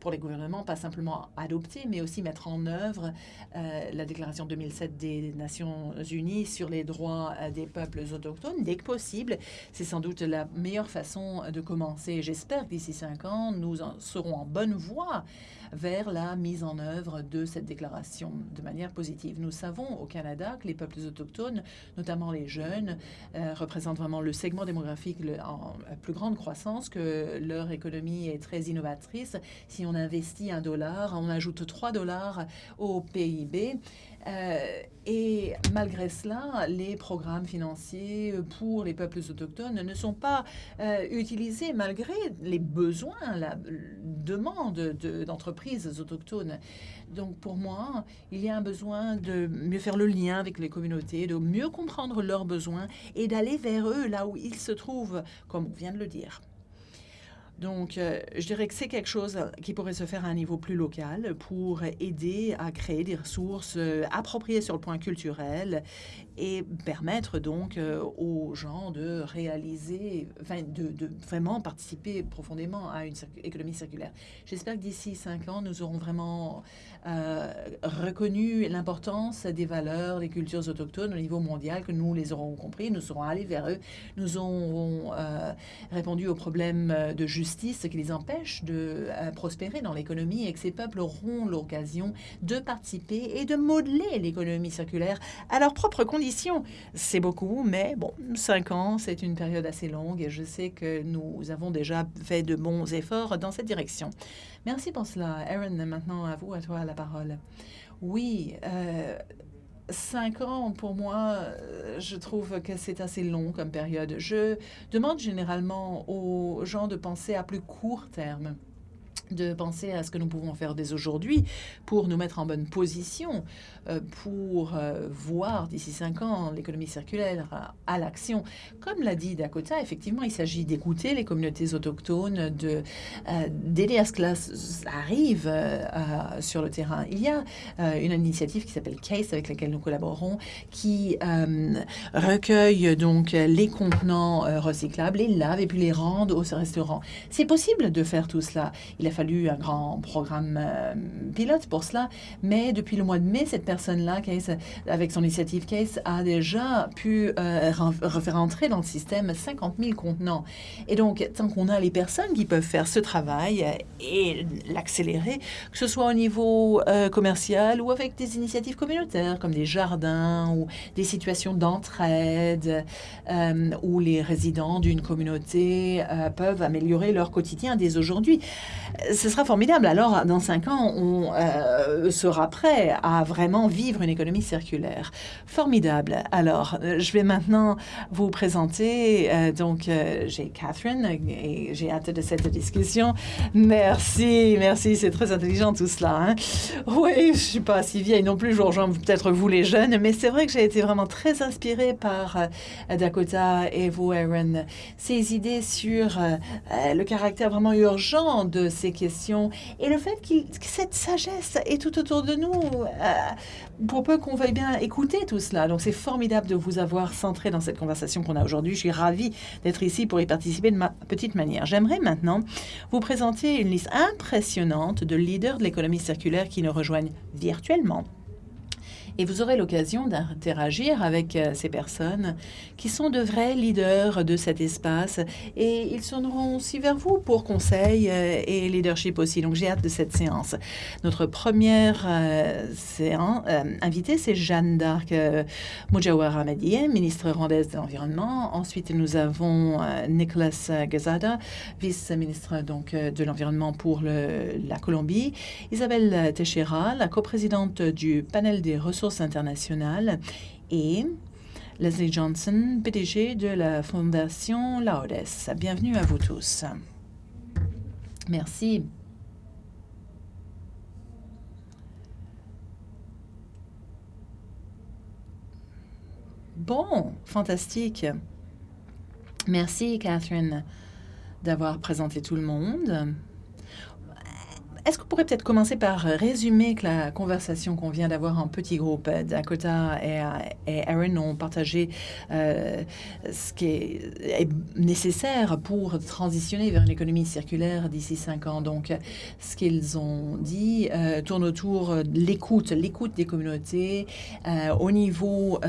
Speaker 2: pour les gouvernements, pas simplement adopter, mais aussi mettre en œuvre euh, la déclaration 2007 des Nations Unies sur les droits des peuples autochtones dès que possible. C'est sans doute la meilleure façon de commencer. J'espère que d'ici cinq ans, nous serons en bonne voie vers la mise en œuvre de cette déclaration de manière positive. Nous savons au Canada que les peuples autochtones, notamment les jeunes, euh, représentent vraiment le segment démographique en plus grande croissance, que leur économie est très innovatrice. Si on investit un dollar, on ajoute trois dollars au PIB. Euh, et malgré cela, les programmes financiers pour les peuples autochtones ne sont pas euh, utilisés malgré les besoins, la demande d'entreprises autochtones. Donc pour moi, il y a un besoin de mieux faire le lien avec les communautés, de mieux comprendre leurs besoins et d'aller vers eux là où ils se trouvent, comme on vient de le dire. Donc, euh, je dirais que c'est quelque chose qui pourrait se faire à un niveau plus local pour aider à créer des ressources euh, appropriées sur le point culturel et permettre donc euh, aux gens de réaliser, de, vraiment participer profondément à une économie circulaire. J'espère que d'ici cinq ans, nous aurons vraiment reconnu l'importance des valeurs des cultures autochtones au niveau mondial, que nous les aurons compris, nous serons allés vers eux, nous aurons répondu aux problèmes de justice justice qui les empêche de euh, prospérer dans l'économie et que ces peuples auront l'occasion de participer et de modeler l'économie circulaire à leurs propres conditions. C'est beaucoup, mais bon, cinq ans, c'est une période assez longue et je sais que nous avons déjà fait de bons efforts dans cette direction. Merci pour cela. Aaron, maintenant à vous, à toi la parole. Oui, euh, Cinq ans, pour moi, euh, je trouve que c'est assez long comme période. Je demande généralement aux gens de penser à plus court terme. De penser à ce que nous pouvons faire dès aujourd'hui pour nous mettre en bonne position euh, pour euh, voir d'ici cinq ans l'économie circulaire à, l'action. Comme l'a dit Dakota, effectivement, il s'agit d'écouter les communautés autochtones, euh, d'aider à ce que cela arrive sur le terrain. Il y a une initiative qui s'appelle CASE avec laquelle nous collaborons qui recueille donc les contenants recyclables, les lave et puis les rend au restaurant. C'est possible de faire tout cela. Fallu un grand programme pilote pour cela, mais depuis le mois de mai, cette personne-là, avec son initiative Case, a déjà pu euh, refaire entrer dans le système 50 000 contenants. Et donc, tant qu'on a les personnes qui peuvent faire ce travail et l'accélérer, que ce soit au niveau euh, commercial ou avec des initiatives communautaires comme des jardins ou des situations d'entraide euh, où les résidents d'une communauté peuvent améliorer leur quotidien dès aujourd'hui. Ce sera formidable. Alors, dans cinq ans, on sera prêt à vraiment vivre une économie circulaire. Formidable. Alors, euh, je vais maintenant vous présenter. Euh, donc, euh, j'ai Catherine et j'ai hâte de cette discussion. Merci, merci. C'est très intelligent tout cela. Hein. Oui, je suis pas si vieille non plus. Je rejoins peut-être vous les jeunes, mais c'est vrai que j'ai été vraiment très inspirée par Dakota et vous, Aaron. Ces idées sur le caractère vraiment urgent de ces questions et le fait que cette sagesse est tout autour de nous pour peu qu'on veuille bien écouter tout cela. Donc c'est formidable de vous avoir centré dans cette conversation qu'on a aujourd'hui. Je suis ravie d'être ici pour y participer de ma petite manière. J'aimerais maintenant vous présenter une liste impressionnante de leaders de l'économie circulaire qui nous rejoignent virtuellement et vous aurez l'occasion d'interagir avec euh, ces personnes qui sont de vrais leaders de cet espace et ils sonneront aussi vers vous pour conseils euh, et leadership aussi. Donc j'ai hâte de cette séance. Notre première euh, séance, invitée, c'est Jeanne d'Arc euh, Mujawar ministre rwandaise de l'Environnement. Ensuite, nous avons Nicolas Gazada, vice-ministre donc de l'Environnement pour la Colombie. Isabelle Teixeira, la coprésidente du panel des ressources internationales et Leslie Johnson, PDG de la Fondation Laudes. Bienvenue à vous tous. Merci. Bon, fantastique. Merci, Catherine, d'avoir présenté tout le monde. Est-ce qu'on pourrait peut-être commencer par résumer la conversation qu'on vient d'avoir en petit groupe Dakota et, Aaron ont partagé euh, ce qui est, nécessaire pour transitionner vers une économie circulaire d'ici cinq ans. Donc, ce qu'ils ont dit euh, tourne autour de l'écoute, l'écoute des communautés euh, au niveau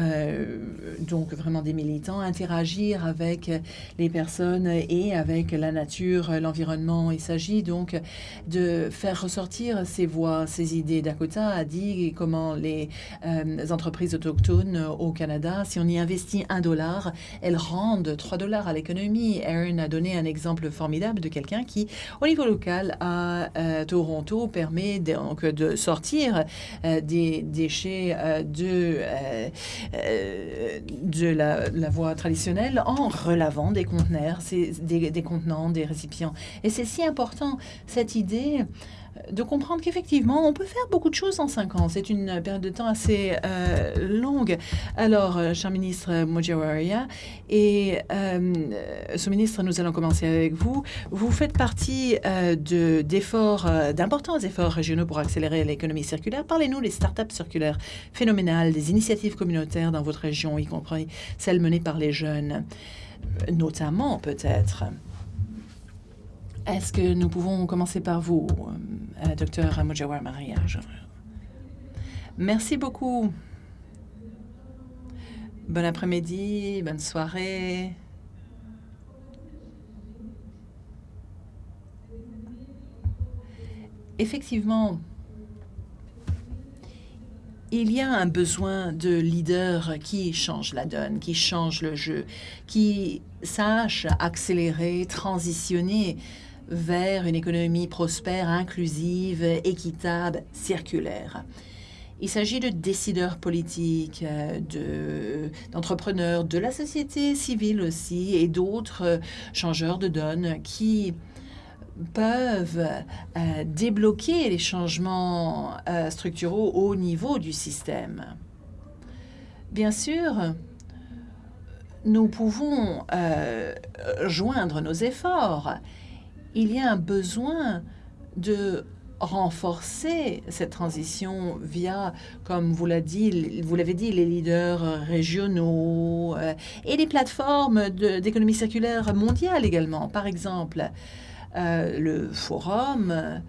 Speaker 2: donc vraiment des militants, interagir avec les personnes et avec la nature, l'environnement. Il s'agit donc de faire ressortir ces voix, ces idées. Dakota a dit comment les euh, entreprises autochtones au Canada, si on y investit un dollar, elles rendent trois dollars à l'économie. Aaron a donné un exemple formidable de quelqu'un qui, au niveau local à euh, Toronto, permet donc de sortir euh, des déchets de, de la, la, voie traditionnelle en relavant des conteneurs, des, des contenants, des récipients. Et c'est si important, cette idée de comprendre qu'effectivement, on peut faire beaucoup de choses en cinq ans. C'est une période de temps assez euh, longue. Alors, euh, cher ministre Mojawaria et euh, sous-ministre, nous allons commencer avec vous. Vous faites partie de, d'efforts, d'importants efforts régionaux pour accélérer l'économie circulaire. Parlez-nous des startups circulaires phénoménales, des initiatives communautaires dans votre région, y compris celles menées par les jeunes, notamment peut-être. Est-ce que nous pouvons commencer par vous, euh, docteur Mujawar Maria Merci beaucoup. Bon après-midi, bonne soirée. Effectivement, il y a un besoin de leaders qui changent la donne, qui changent le jeu, qui sachent accélérer, transitionner vers une économie prospère, inclusive, équitable, circulaire. Il s'agit de décideurs politiques, euh, d'entrepreneurs, de, la société civile aussi, et d'autres changeurs de donne qui peuvent débloquer les changements structuraux au niveau du système. Bien sûr, nous pouvons joindre nos efforts. Il y a un besoin de renforcer cette transition via, comme vous l'avez dit, les leaders régionaux euh, et les plateformes d'économie circulaire mondiale également. Par exemple, euh, le forum, euh,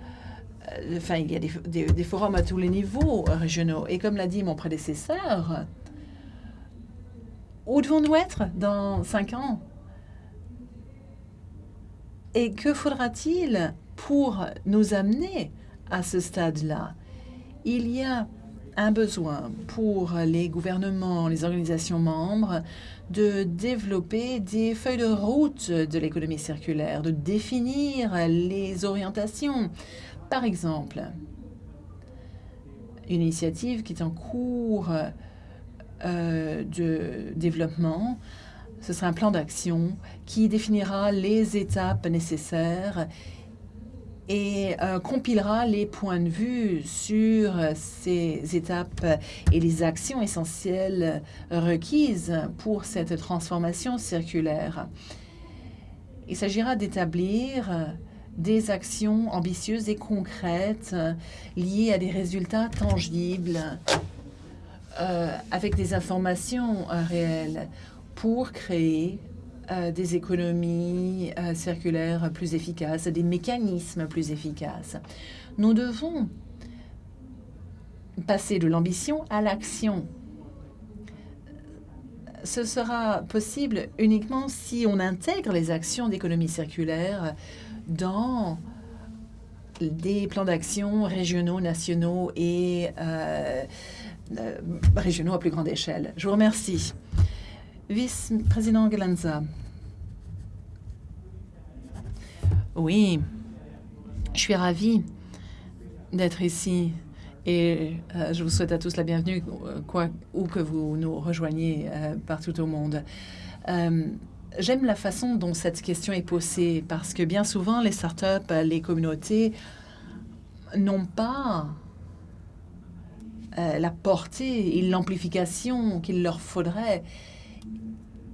Speaker 2: enfin, il y a des, forums à tous les niveaux régionaux. Et comme l'a dit mon prédécesseur, où devons-nous être dans cinq ans? Et que faudra-t-il pour nous amener à ce stade-là? Il y a un besoin pour les gouvernements, les organisations membres de développer des feuilles de route de l'économie circulaire, de définir les orientations. Par exemple, une initiative qui est en cours euh, de développement, ce sera un plan d'action qui définira les étapes nécessaires et euh, compilera les points de vue sur ces étapes et les actions essentielles requises pour cette transformation circulaire. Il s'agira d'établir des actions ambitieuses et concrètes liées à des résultats tangibles euh, avec des informations euh, réelles pour créer euh, des économies euh, circulaires plus efficaces, des mécanismes plus efficaces. Nous devons passer de l'ambition à l'action. Ce sera possible uniquement si on intègre les actions d'économie circulaire dans des plans d'action régionaux, nationaux et euh, régionaux à plus grande échelle. Je vous remercie. Vice-président Galanza. Oui, je suis ravie d'être ici et euh, je vous souhaite à tous la bienvenue, quoi, où que vous nous rejoigniez euh, partout au monde. Euh, j'aime la façon dont cette question est posée parce que bien souvent, les startups, les communautés n'ont pas la portée et l'amplification qu'il leur faudrait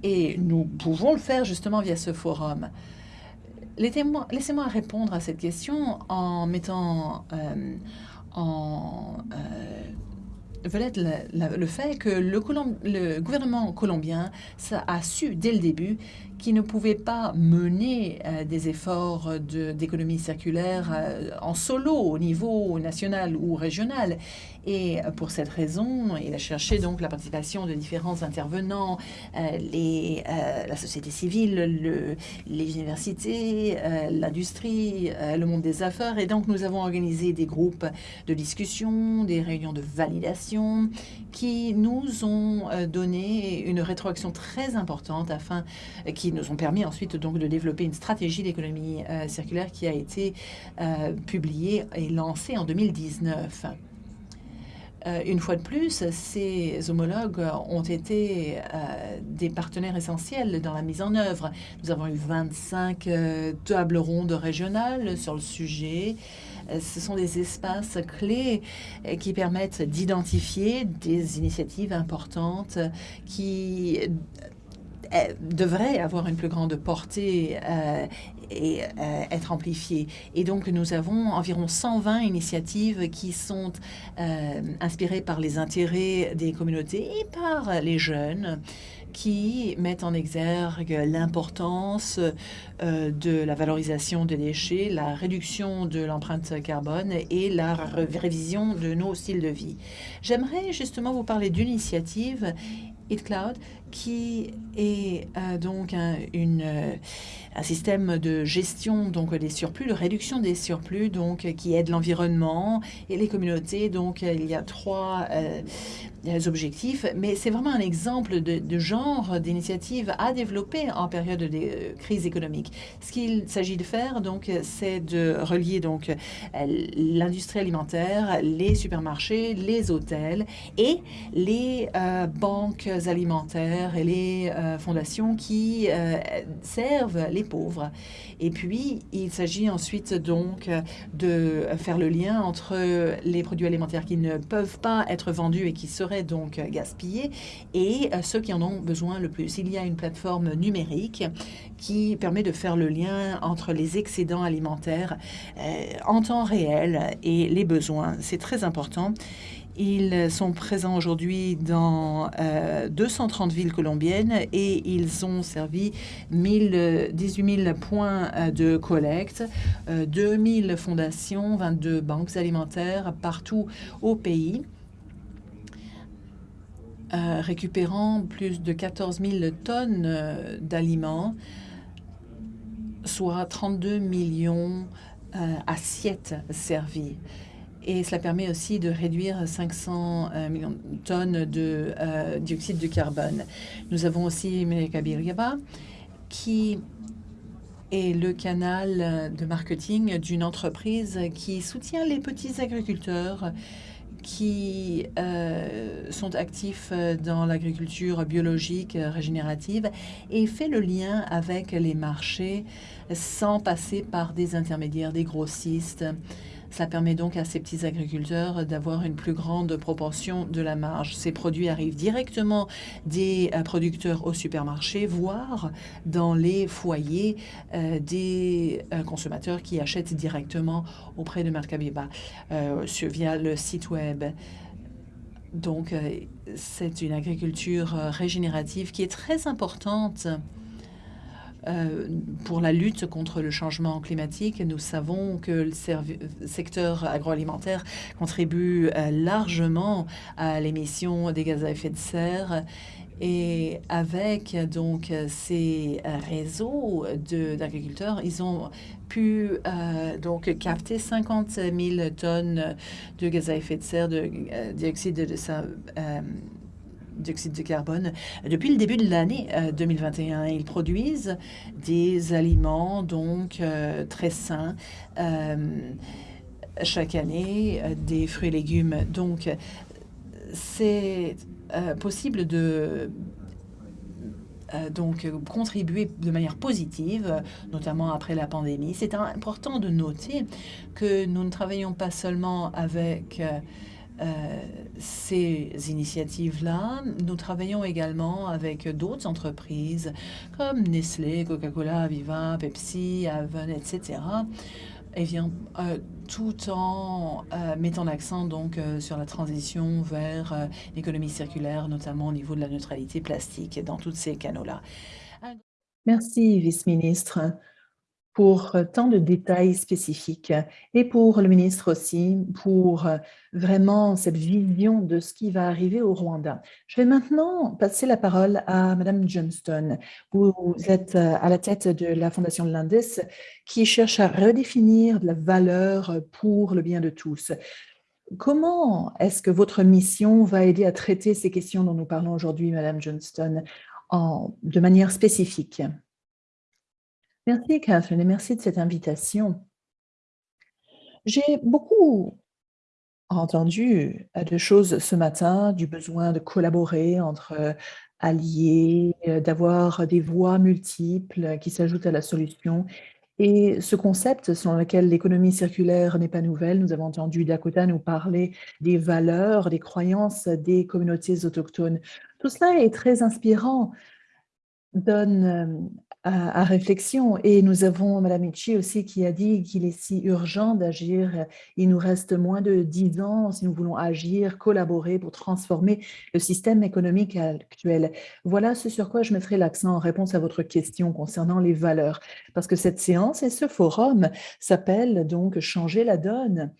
Speaker 2: et nous pouvons le faire justement via ce forum. Laissez-moi répondre à cette question en mettant euh, en euh, vedette le, fait que le, le, gouvernement colombien a su dès le début qu'il ne pouvait pas mener euh, des efforts d'économie circulaire en solo au niveau national ou régional. Et pour cette raison, il a cherché donc la participation de différents intervenants, euh, les, euh, la société civile, le, les universités, euh, l'industrie, le monde des affaires. Et donc, nous avons organisé des groupes de discussion, des réunions de validation qui nous ont donné une rétroaction très importante afin, qui nous ont permis ensuite donc de développer une stratégie d'économie circulaire qui a été publiée et lancée en 2019. Euh, une fois de plus, ces homologues ont été euh, des partenaires essentiels dans la mise en œuvre. Nous avons eu 25 euh, tables rondes régionales sur le sujet. Ce sont des espaces clés qui permettent d'identifier des initiatives importantes qui devraient avoir une plus grande portée et euh, être amplifié. Et donc, nous avons environ 120 initiatives qui sont euh, inspirées par les intérêts des communautés et par les jeunes qui mettent en exergue l'importance euh, de la valorisation des déchets, la réduction de l'empreinte carbone et la révision de nos styles de vie. J'aimerais justement vous parler d'une initiative, Cloud qui est donc un, une un système de gestion donc des surplus, de réduction des surplus, donc qui aide l'environnement et les communautés. Donc il y a trois euh, objectifs, mais c'est vraiment un exemple de, genre d'initiative à développer en période de euh, crise économique. Ce qu'il s'agit de faire, donc, c'est de relier donc l'industrie alimentaire, les supermarchés, les hôtels et les euh, banques alimentaires et les fondations qui servent les pauvres. Et puis, il s'agit ensuite donc de faire le lien entre les produits alimentaires qui ne peuvent pas être vendus et qui seraient donc gaspillés et ceux qui en ont besoin le plus. Il y a une plateforme numérique qui permet de faire le lien entre les excédents alimentaires en temps réel et les besoins. C'est très important. Ils sont présents aujourd'hui dans 230 euh, villes colombiennes et ils ont servi 1000, 18 000 points euh, de collecte, 2000 euh, fondations, 22 banques alimentaires partout au pays. récupérant plus de 14 000 tonnes d'aliments, soit 32 millions assiettes servies et cela permet aussi de réduire 500 euh, millions de tonnes de euh, dioxyde de carbone. Nous avons aussi Mekabiriaba, qui est le canal de marketing d'une entreprise qui soutient les petits agriculteurs qui euh, sont actifs dans l'agriculture biologique régénérative et fait le lien avec les marchés sans passer par des intermédiaires, des grossistes ça permet donc à ces petits agriculteurs d'avoir une plus grande proportion de la marge. Ces produits arrivent directement des euh, producteurs au supermarché, voire dans les foyers euh, des euh, consommateurs qui achètent directement auprès de Mercabeba via le site web. Donc, c'est une agriculture régénérative qui est très importante euh, pour la lutte contre le changement climatique. Nous savons que le secteur agroalimentaire contribue euh, largement à l'émission des gaz à effet de serre et avec donc ces réseaux d'agriculteurs, ils ont pu euh, donc capter 50 000 tonnes de gaz à effet de serre, de dioxyde de, de, dioxyde de carbone depuis le début de l'année 2021. Euh, Ils produisent des aliments donc euh, très sains euh, chaque année, des fruits et légumes. Donc, c'est possible de donc contribuer de manière positive, notamment après la pandémie. C'est important de noter que nous ne travaillons pas seulement avec ces initiatives-là. Nous travaillons également avec d'autres entreprises comme Nestlé, Coca-Cola, Viva, Pepsi, Avon, etc. Et bien, euh, tout en euh, mettant l'accent donc sur la transition vers l'économie circulaire, notamment au niveau de la neutralité plastique dans tous ces canaux-là. Merci, vice-ministre pour euh, tant de détails spécifiques et pour le ministre aussi, pour euh, vraiment cette vision de ce qui va arriver au Rwanda. Je vais maintenant passer la parole à Madame Johnston. Vous êtes euh, à la tête de la Fondation Landis qui cherche à redéfinir la valeur pour le bien de tous. Comment est-ce que votre mission va aider à traiter ces questions dont nous parlons aujourd'hui, Madame Johnston, de manière spécifique? Merci Catherine et merci de cette invitation. J'ai beaucoup entendu euh, de choses ce matin, du besoin de collaborer entre euh, alliés, euh, d'avoir des voix multiples qui s'ajoutent à la solution. Et ce concept selon lequel l'économie circulaire n'est pas nouvelle, nous avons entendu Dakota nous parler des valeurs, des croyances des communautés autochtones. Tout cela est très inspirant, donne à, réflexion. Et nous avons Mme Michi aussi qui a dit qu'il est si urgent d'agir. Il nous reste moins de dix ans si nous voulons agir, collaborer pour transformer le système économique actuel. Voilà ce sur quoi je mettrai l'accent en réponse à votre question concernant les valeurs. Parce que cette séance et ce forum s'appelle donc « Changer la donne ».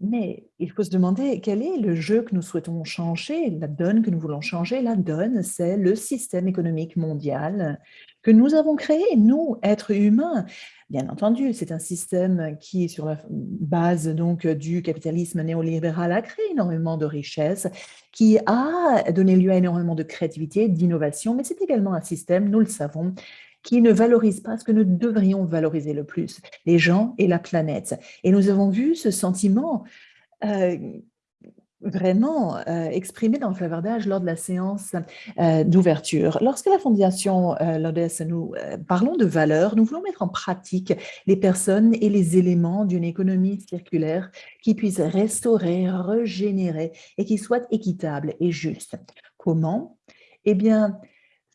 Speaker 2: Mais il faut se demander quel est le jeu que nous souhaitons changer, la donne que nous voulons changer. La donne, c'est le système économique mondial que nous avons créé, nous, êtres humains. Bien entendu, c'est un système qui, sur la base donc du capitalisme néolibéral, a créé énormément de richesses, qui a donné lieu à énormément de créativité, d'innovation, mais c'est également un système, nous le savons, qui ne valorisent pas ce que nous devrions valoriser le plus, les gens et la planète. Et nous avons vu ce sentiment euh, vraiment euh, exprimé dans le clavardage lors de la séance euh, d'ouverture. Lorsque la Fondation euh, LODES, nous parlons de valeurs, nous voulons mettre en pratique les personnes et les éléments d'une économie circulaire qui puisse restaurer, régénérer et qui soit équitable et juste. Comment? Eh bien,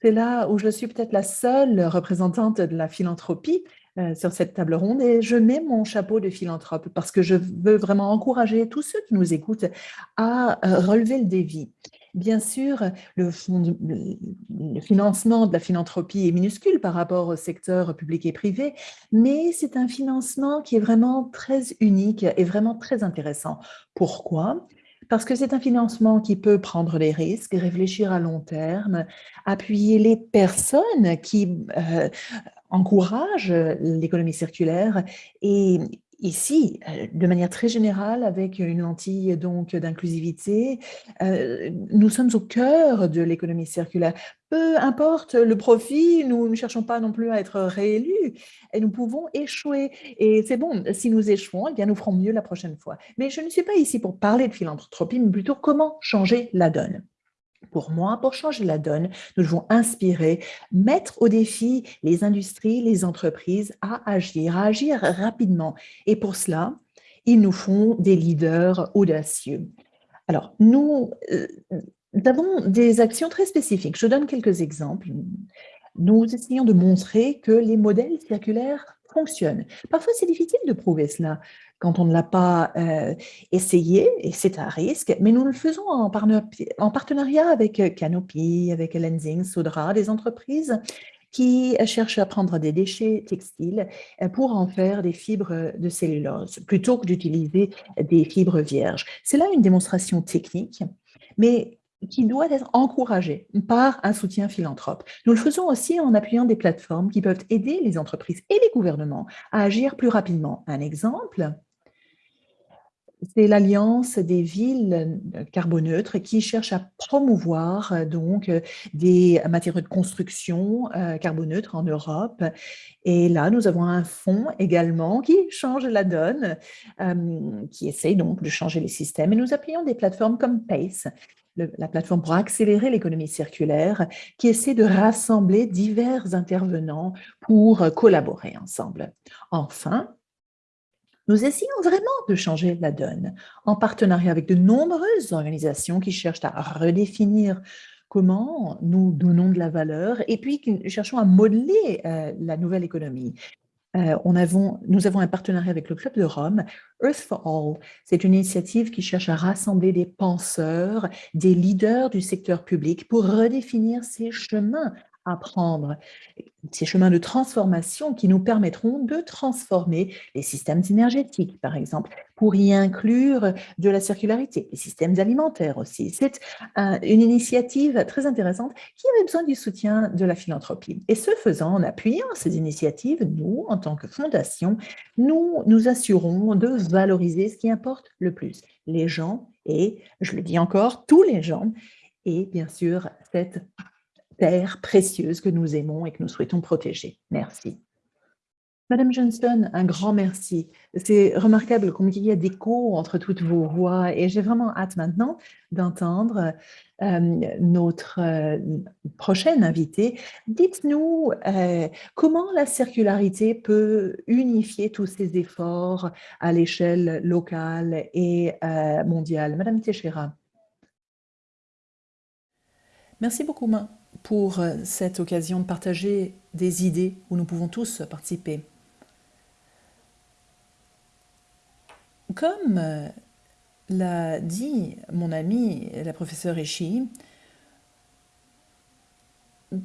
Speaker 2: c'est là où je suis peut-être la seule représentante de la philanthropie euh, sur cette table ronde et je mets mon chapeau de philanthrope parce que je veux vraiment encourager tous ceux qui nous écoutent à euh, relever le défi. Bien sûr, le, le, financement de la philanthropie est minuscule par rapport au secteur public et privé, mais c'est un financement qui est vraiment très unique et vraiment très intéressant. Pourquoi? Parce que c'est un financement qui peut prendre des risques, réfléchir à long terme, appuyer les personnes qui euh, encouragent l'économie circulaire et ici, euh, de manière très générale, avec une lentille donc d'inclusivité, euh, nous sommes au cœur de l'économie circulaire. Peu importe le profit, nous ne cherchons pas non plus à être réélus et nous pouvons échouer. Et c'est bon, si nous échouons, eh bien nous ferons mieux la prochaine fois. Mais je ne suis pas ici pour parler de philanthropie, mais plutôt comment changer la donne. Pour moi, pour changer la donne, nous devons inspirer, mettre au défi les industries, les entreprises à agir, à agir rapidement. Et pour cela, ils nous font des leaders audacieux. Alors, nous, euh, avons des actions très spécifiques. Je donne quelques exemples. Nous essayons de montrer que les modèles circulaires fonctionnent. Parfois, c'est difficile de prouver cela quand on ne l'a pas euh, essayé, et c'est un risque, mais nous le faisons en, en partenariat avec euh, Canopy, avec Lensing, Sodra, des entreprises qui cherchent à prendre des déchets textiles euh, pour en faire des fibres de cellulose, plutôt que d'utiliser des fibres vierges. C'est là une démonstration technique, mais qui doit être encouragée par un soutien philanthrope. Nous le faisons aussi en appuyant des plateformes qui peuvent aider les entreprises et les gouvernements à agir plus rapidement. Un exemple, c'est l'Alliance des villes euh, carboneutres qui cherche à promouvoir euh, donc euh, des matériaux de construction carboneutres en Europe. Et là, nous avons un fonds également qui change la donne, qui essaye donc de changer les systèmes. Et nous appuyons des plateformes comme PACE, la plateforme pour accélérer l'économie circulaire, qui essaie de rassembler divers intervenants pour collaborer ensemble. Enfin, nous essayons vraiment de changer la donne en partenariat avec de nombreuses organisations qui cherchent à redéfinir comment nous donnons de la valeur et puis qui cherchons à modeler euh, la nouvelle économie. Euh, nous avons un partenariat avec le Club de Rome, Earth for All. C'est une initiative qui cherche à rassembler des penseurs, des leaders du secteur public pour redéfinir ces chemins à prendre ces chemins de transformation qui nous permettront de transformer les systèmes énergétiques, par exemple, pour y inclure de la circularité, les systèmes alimentaires aussi. C'est une initiative très intéressante qui avait besoin du soutien de la philanthropie. Et ce faisant, en appuyant ces initiatives, nous, en tant que fondation, nous nous assurons de valoriser ce qui importe le plus, les gens et, je le dis encore, tous les gens, et bien sûr, cette terre précieuse que nous aimons et que nous souhaitons protéger. Merci. Madame Johnston, un grand merci. C'est remarquable combien il y a d'écho entre toutes vos voix et j'ai vraiment hâte maintenant d'entendre euh, notre euh, prochaine invitée. Dites-nous euh, comment la circularité peut unifier tous ces efforts à l'échelle locale et mondiale? Madame Teixeira. Merci beaucoup, pour euh, cette occasion de partager des idées où nous pouvons tous participer. Comme euh, l'a dit mon ami la professeure Eshi,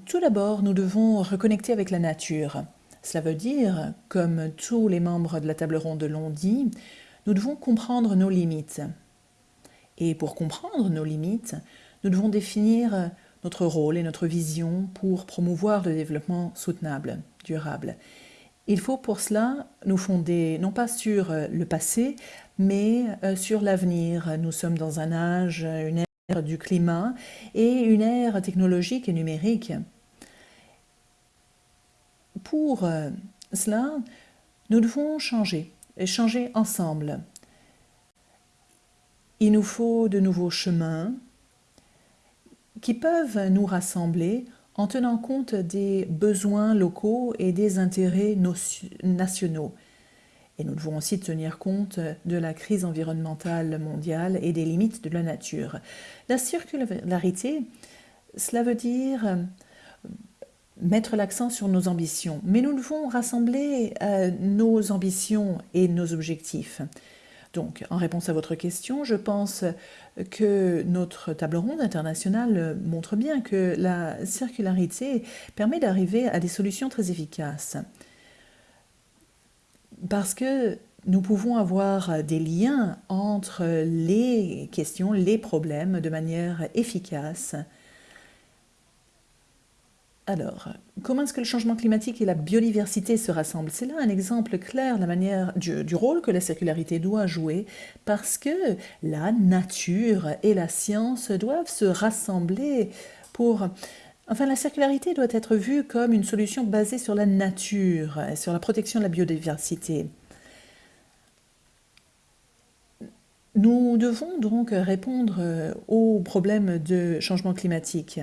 Speaker 2: tout d'abord, nous devons reconnecter avec la nature. Cela veut dire, comme tous les membres de la table ronde l'ont dit, nous devons comprendre nos limites. Et pour comprendre nos limites, nous devons définir notre rôle et notre vision pour promouvoir le développement soutenable, durable. Il faut pour cela nous fonder non pas sur euh, le passé, mais euh, sur l'avenir. Nous sommes dans un âge, une ère du climat et une ère technologique et numérique. Pour euh, cela, nous devons changer, changer ensemble. Il nous faut de nouveaux chemins qui peuvent nous rassembler en tenant compte des besoins locaux et des intérêts nationaux. Et nous devons aussi tenir compte de la crise environnementale mondiale et des limites de la nature. La circularité, cela veut dire euh, mettre l'accent sur nos ambitions, mais nous devons rassembler euh, nos ambitions et nos objectifs. Donc, en réponse à votre question, je pense que notre table ronde internationale montre bien que la circularité permet d'arriver à des solutions très efficaces. Parce que nous pouvons avoir des liens entre les questions, les problèmes de manière efficace alors, comment est-ce que le changement climatique et la biodiversité se rassemblent? C'est là un exemple clair la manière, du, du, rôle que la circularité doit jouer parce que la nature et la science doivent se rassembler pour... Enfin, la circularité doit être vue comme une solution basée sur la nature, sur la protection de la biodiversité. Nous devons donc répondre aux problèmes de changement climatique.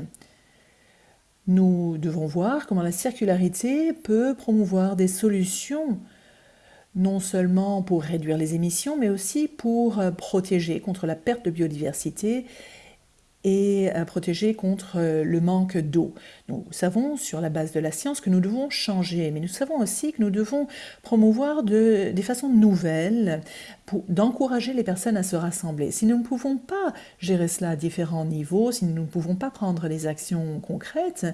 Speaker 2: Nous devons voir comment la circularité peut promouvoir des solutions, non seulement pour réduire les émissions, mais aussi pour euh, protéger contre la perte de biodiversité et protéger contre euh, le manque d'eau. Nous savons sur la base de la science que nous devons changer, mais nous savons aussi que nous devons promouvoir de, des façons nouvelles d'encourager les personnes à se rassembler. Si nous ne pouvons pas gérer cela à différents niveaux, si nous ne pouvons pas prendre des actions concrètes,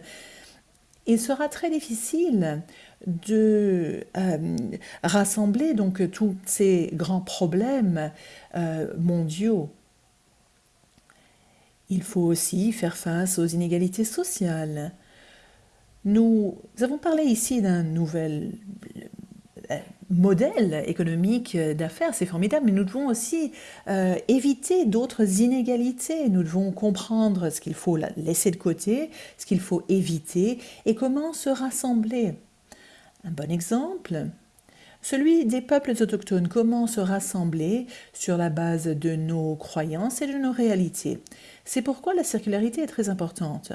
Speaker 2: il sera très difficile de euh, rassembler donc tous ces grands problèmes euh, mondiaux il faut aussi faire face aux inégalités sociales. Nous avons parlé ici d'un nouvel euh, modèle économique d'affaires, c'est formidable, mais nous devons aussi euh, éviter d'autres inégalités. Nous devons comprendre ce qu'il faut laisser de côté, ce qu'il faut éviter et comment se rassembler. Un bon exemple, celui des peuples autochtones, comment se rassembler sur la base de nos croyances et de nos réalités. C'est pourquoi la circularité est très importante.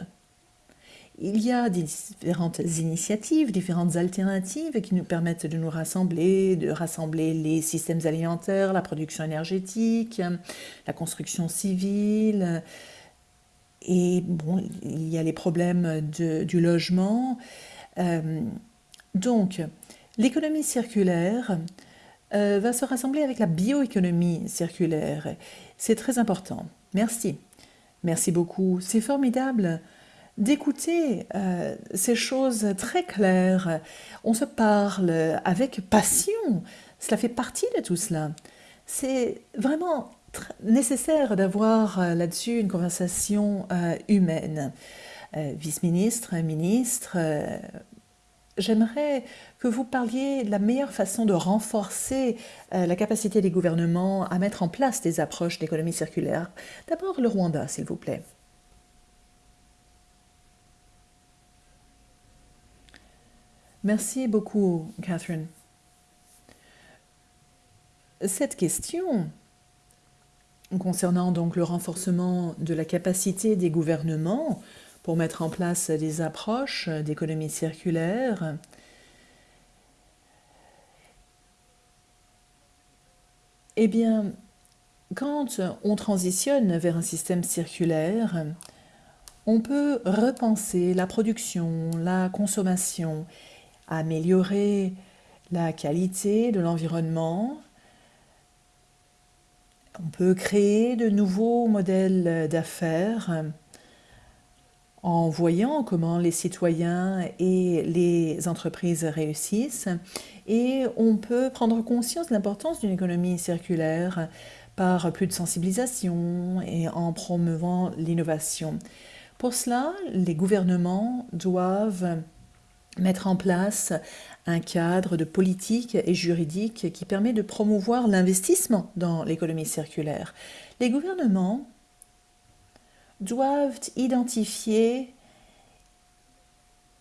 Speaker 2: Il y a différentes initiatives, différentes alternatives qui nous permettent de nous rassembler, de rassembler les systèmes alimentaires, la production énergétique, la construction civile. Et bon, il y a les problèmes du logement. Euh, donc, L'économie circulaire euh, va se rassembler avec la bioéconomie circulaire. C'est très important. Merci. Merci beaucoup. C'est formidable d'écouter euh, ces choses très claires. On se parle avec passion. Cela fait partie de tout cela. C'est vraiment nécessaire d'avoir euh, là-dessus une conversation humaine. Vice-ministre, ministre, j'aimerais que vous parliez de la meilleure façon de renforcer euh, la capacité des gouvernements à mettre en place des approches d'économie circulaire. D'abord le Rwanda, s'il vous plaît. Merci beaucoup, Catherine. Cette question concernant donc le renforcement de la capacité des gouvernements pour mettre en place des approches d'économie circulaire. Eh bien, quand on transitionne vers un système circulaire, on peut repenser la production, la consommation, améliorer la qualité de l'environnement. On peut créer de nouveaux modèles d'affaires en voyant comment les citoyens et les entreprises réussissent et on peut prendre conscience de l'importance d'une économie circulaire par plus de sensibilisation et en promouvant l'innovation. Pour cela, les gouvernements doivent mettre en place un cadre de politique et juridique qui permet de promouvoir l'investissement dans l'économie circulaire. Les gouvernements doivent identifier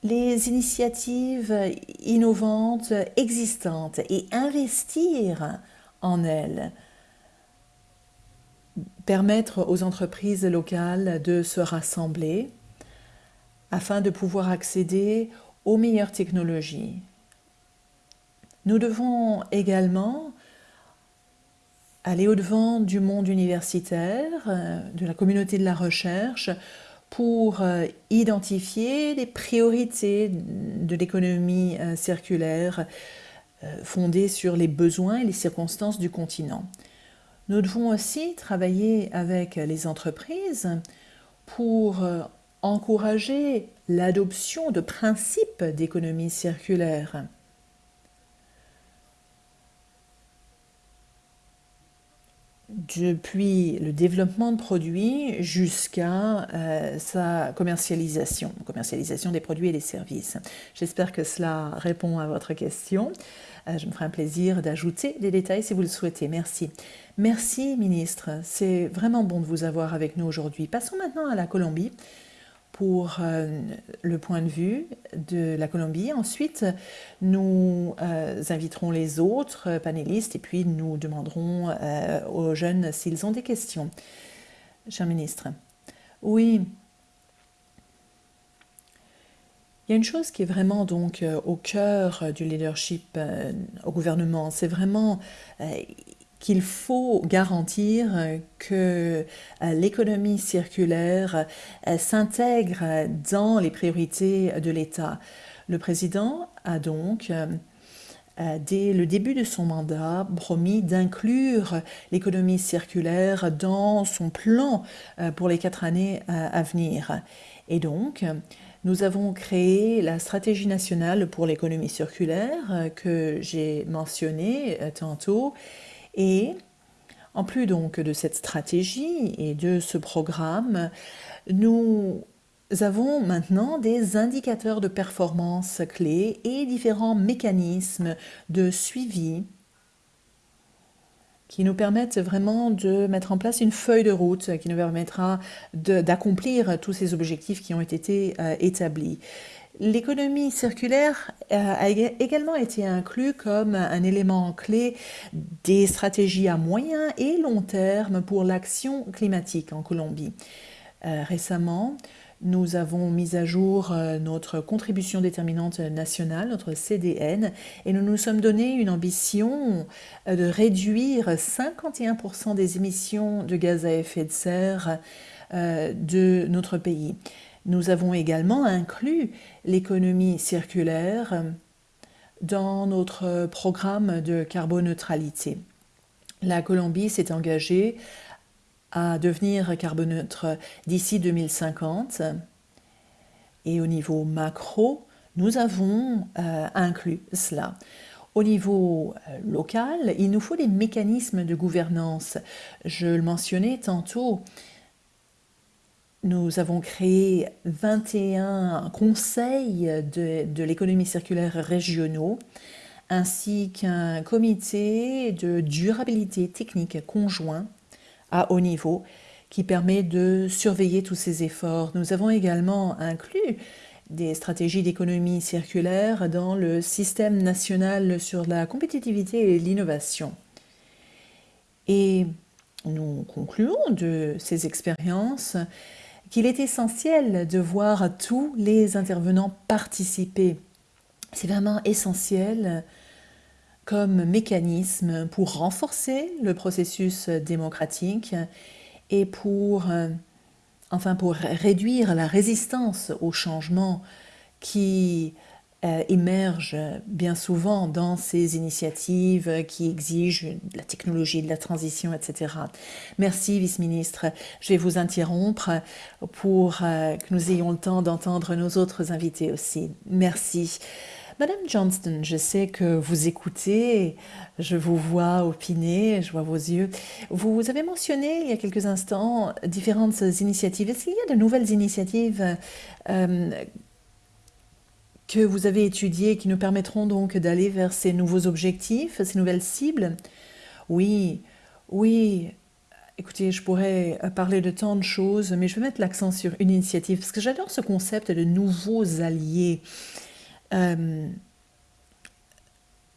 Speaker 2: les initiatives innovantes existantes et investir en elles. permettre aux entreprises locales de se rassembler afin de pouvoir accéder aux meilleures technologies. Nous devons également aller au-devant du monde universitaire, euh, de la communauté de la recherche, pour euh, identifier les priorités de l'économie euh, circulaire fondée sur les besoins et les circonstances du continent. Nous devons aussi travailler avec les entreprises pour encourager l'adoption de principes d'économie circulaire. Depuis le développement de produits jusqu'à euh, sa commercialisation, commercialisation des produits et des services. J'espère que cela répond à votre question. Euh, je me ferai un plaisir d'ajouter des détails si vous le souhaitez. Merci. Merci, ministre. C'est vraiment bon de vous avoir avec nous aujourd'hui. Passons maintenant à la Colombie pour euh, le point de vue de la Colombie. Ensuite, nous euh, inviterons les autres panélistes et puis nous demanderons euh, aux jeunes s'ils ont des questions. Cher ministre, oui, il y a une chose qui est vraiment donc au cœur du leadership au gouvernement, c'est vraiment qu'il faut garantir que euh, l'économie circulaire euh, s'intègre dans les priorités de l'État. Le président a donc, euh, dès le début de son mandat, promis d'inclure l'économie circulaire dans son plan pour les quatre années à venir. Et donc, nous avons créé la stratégie nationale pour l'économie circulaire que j'ai mentionnée tantôt et en plus donc de cette stratégie et de ce programme, nous avons maintenant des indicateurs de performance clés et différents mécanismes de suivi qui nous permettent vraiment de mettre en place une feuille de route qui nous permettra d'accomplir tous ces objectifs qui ont été euh, établis. L'économie circulaire euh, a également été inclus comme un élément clé des stratégies à moyen et long terme pour l'action climatique en Colombie. Euh, récemment, nous avons mis à jour euh, notre contribution déterminante nationale, notre CDN, et nous nous sommes donné une ambition de réduire 51% des émissions de gaz à effet de serre de notre pays. Nous avons également inclus l'économie circulaire dans notre programme de carboneutralité. La Colombie s'est engagée à devenir carboneutre d'ici 2050 et au niveau macro, nous avons euh, inclus cela. Au niveau euh, local, il nous faut des mécanismes de gouvernance. Je le mentionnais tantôt, nous avons créé 21 conseils de, l'économie circulaire régionaux ainsi qu'un comité de durabilité technique conjoint à haut niveau qui permet de surveiller tous ces efforts. Nous avons également inclus des stratégies d'économie circulaire dans le système national sur la compétitivité et l'innovation. Et nous concluons de ces expériences qu'il est essentiel de voir tous les intervenants participer. C'est vraiment essentiel comme mécanisme pour renforcer le processus démocratique et pour, euh, enfin pour réduire la résistance au changement qui euh, émergent bien souvent dans ces initiatives qui exigent de la technologie, de la transition, etc. Merci, vice-ministre. Je vais vous interrompre pour euh, que nous ayons le temps d'entendre nos autres invités aussi. Merci. Madame Johnston, je sais que vous écoutez, je vous vois opiner, je vois vos yeux. Vous avez mentionné il y a quelques instants différentes initiatives. Est-ce qu'il y a de nouvelles initiatives euh, que vous avez étudiées qui nous permettront donc d'aller vers ces nouveaux objectifs, ces nouvelles cibles Oui, oui. Écoutez, je pourrais parler de tant de choses, mais je vais mettre l'accent sur une initiative, parce que j'adore ce concept de nouveaux alliés. Euh,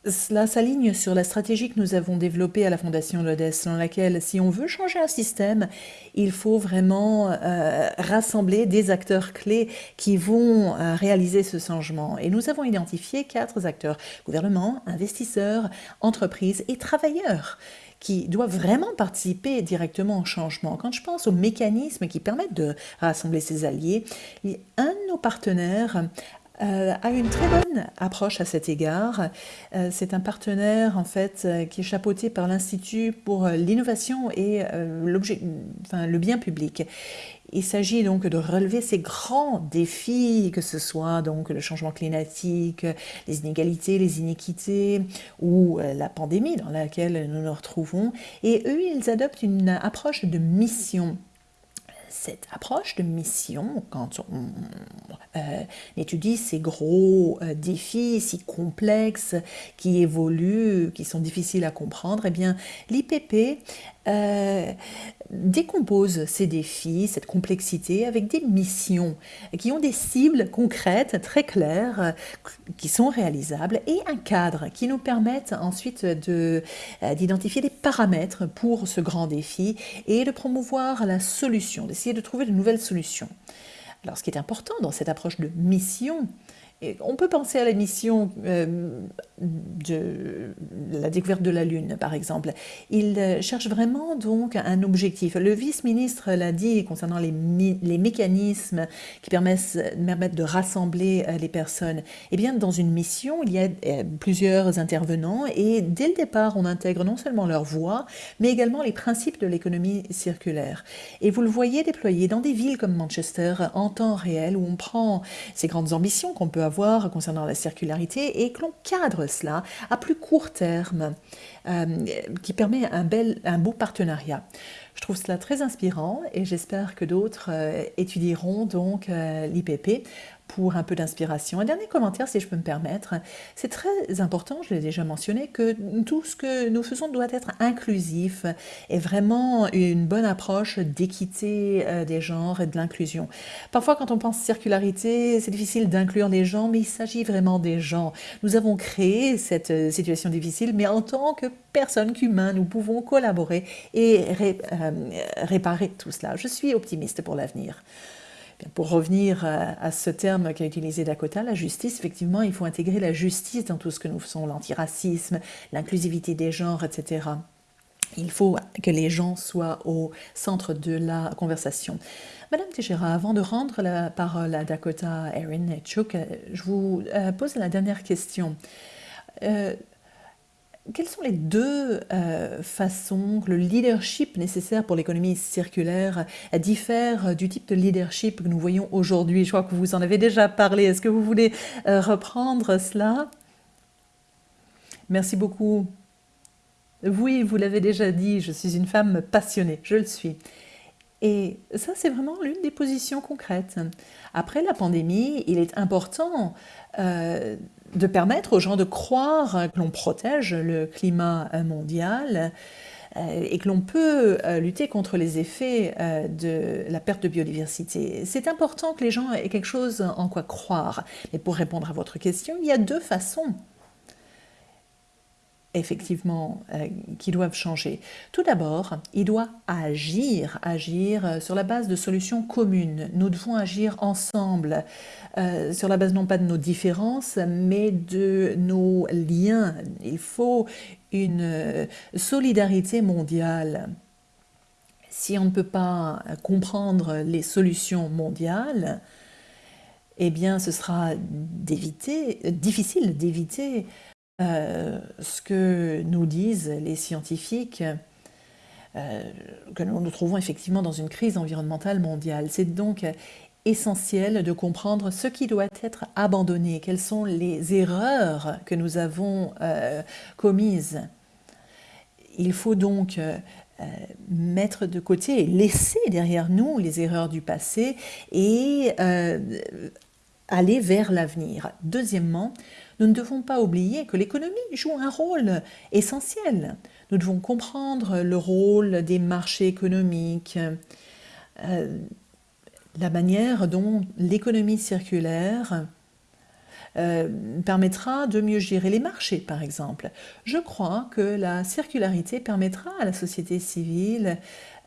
Speaker 2: cela s'aligne sur la stratégie que nous avons développée à la Fondation Lodes, dans laquelle, si on veut changer un système, il faut vraiment euh, rassembler des acteurs clés qui vont euh, réaliser ce changement. Et nous avons identifié quatre acteurs, gouvernement, investisseurs, entreprises et travailleurs qui doivent vraiment participer directement au changement. Quand je pense aux mécanismes qui permettent de rassembler ces alliés, un de nos partenaires euh, a une très bonne approche à cet égard. Euh, c'est un partenaire en fait euh, qui est chapeauté par l'Institut pour l'innovation et enfin, le bien public. Il s'agit donc de relever ces grands défis, que ce soit donc le changement climatique, les inégalités, les iniquités ou la pandémie dans laquelle nous nous retrouvons. Et eux, ils adoptent une approche de mission cette approche de mission, quand on euh, étudie ces gros euh, défis si complexes, qui évoluent, qui sont difficiles à comprendre, eh bien, l'IPP euh, décompose ces défis, cette complexité avec des missions qui ont des cibles concrètes, très claires, qui sont réalisables et un cadre qui nous permettent ensuite euh, d'identifier des paramètres pour ce grand défi et de promouvoir la solution, d'essayer de trouver de nouvelles solutions. Alors ce qui est important dans cette approche de mission, on peut penser à la mission euh, de la découverte de la Lune, par exemple. Il euh, cherche vraiment donc un objectif. Le vice-ministre l'a dit concernant les, mécanismes qui permettent, de rassembler euh, les personnes. Eh bien, dans une mission, il y a plusieurs intervenants et dès le départ, on intègre non seulement leur voix, mais également les principes de l'économie circulaire. Et vous le voyez déployé dans des villes comme Manchester en temps réel, où on prend ces grandes ambitions qu'on peut avoir concernant la circularité et que l'on cadre cela à plus court terme, euh, qui permet un, bel, beau partenariat. Je trouve cela très inspirant et j'espère que d'autres euh, étudieront donc euh, l'IPP pour un peu d'inspiration. Un dernier commentaire, si je peux me permettre. C'est très important, je l'ai déjà mentionné, que tout ce que nous faisons doit être inclusif et vraiment une bonne approche d'équité euh, des genres et de l'inclusion. Parfois, quand on pense circularité, c'est difficile d'inclure les gens, mais il s'agit vraiment des gens. Nous avons créé cette euh, situation difficile, mais en tant que personnes qu'humains, nous pouvons collaborer et euh, réparer tout cela. Je suis optimiste pour l'avenir. Pour revenir à, ce terme qu'a utilisé Dakota, la justice, effectivement, il faut intégrer la justice dans tout ce que nous faisons, l'antiracisme, l'inclusivité des genres, etc. Il faut que les gens soient au centre de la conversation. Madame Teixeira, avant de rendre la parole à Dakota, Erin et Chuck, je vous euh, pose la dernière question. Euh, quelles sont les deux euh, façons que le leadership nécessaire pour l'économie circulaire diffère du type de leadership que nous voyons aujourd'hui? Je crois que vous en avez déjà parlé. Est-ce que vous voulez euh, reprendre cela? Merci beaucoup. Oui, vous l'avez déjà dit, je suis une femme passionnée, je le suis. Et ça, c'est vraiment l'une des positions concrètes. Après la pandémie, il est important euh, de permettre aux gens de croire que l'on protège le climat mondial euh, et que l'on peut euh, lutter contre les effets euh, de la perte de biodiversité. C'est important que les gens aient quelque chose en quoi croire. Mais pour répondre à votre question, il y a deux façons effectivement, euh, qui doivent changer. Tout d'abord, il doit agir, agir euh, sur la base de solutions communes. Nous devons agir ensemble, euh, sur la base non pas de nos différences, mais de nos liens. Il faut une solidarité mondiale. Si on ne peut pas comprendre les solutions mondiales, eh bien, ce sera difficile d'éviter euh, ce que nous disent les scientifiques, euh, que nous nous trouvons effectivement dans une crise environnementale mondiale. C'est donc essentiel de comprendre ce qui doit être abandonné, quelles sont les erreurs que nous avons euh, commises? Il faut donc mettre de côté et laisser derrière nous les erreurs du passé et aller vers l'avenir. Deuxièmement, nous ne devons pas oublier que l'économie joue un rôle essentiel. Nous devons comprendre le rôle des marchés économiques, euh, la manière dont l'économie circulaire permettra de mieux gérer les marchés, par exemple. Je crois que la circularité permettra à la société civile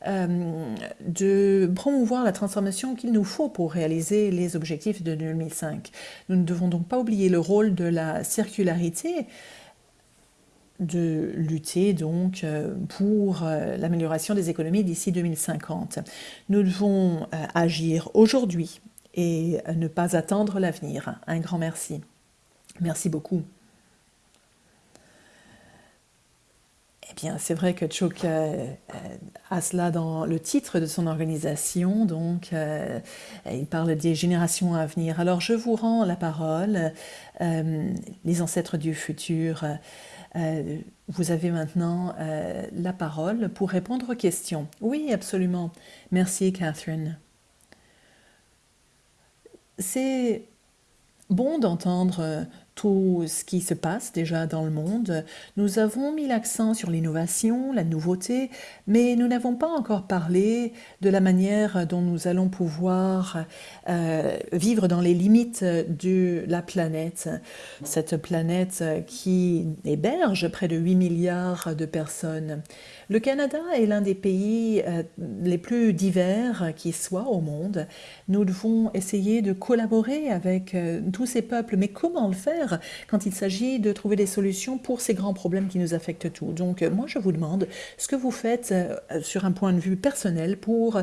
Speaker 2: de promouvoir la transformation qu'il nous faut pour réaliser les objectifs de 2005. Nous ne devons donc pas oublier le rôle de la circularité de lutter donc euh, pour euh, l'amélioration des économies d'ici 2050. Nous devons euh, agir aujourd'hui et ne pas attendre l'avenir. Un grand merci. Merci beaucoup. Eh bien, c'est vrai que Chouk a cela dans le titre de son organisation, donc il parle des générations à venir. Alors, je vous rends la parole, les ancêtres du futur. Euh, vous avez maintenant euh, la parole pour répondre aux questions. Oui, absolument. Merci, Catherine. C'est bon d'entendre tout ce qui se passe déjà dans le monde. Nous avons mis l'accent sur l'innovation, la nouveauté, mais nous n'avons pas encore parlé de la manière dont nous allons pouvoir euh, vivre dans les limites de la planète. Cette planète qui héberge près de 8 milliards de personnes. Le Canada est l'un des pays euh, les plus divers qui soient au monde. Nous devons essayer de collaborer avec euh, tous ces peuples, mais comment le faire quand il s'agit de trouver des solutions pour ces grands problèmes qui nous affectent tous? Donc euh, moi je vous demande ce que vous faites sur un point de vue personnel pour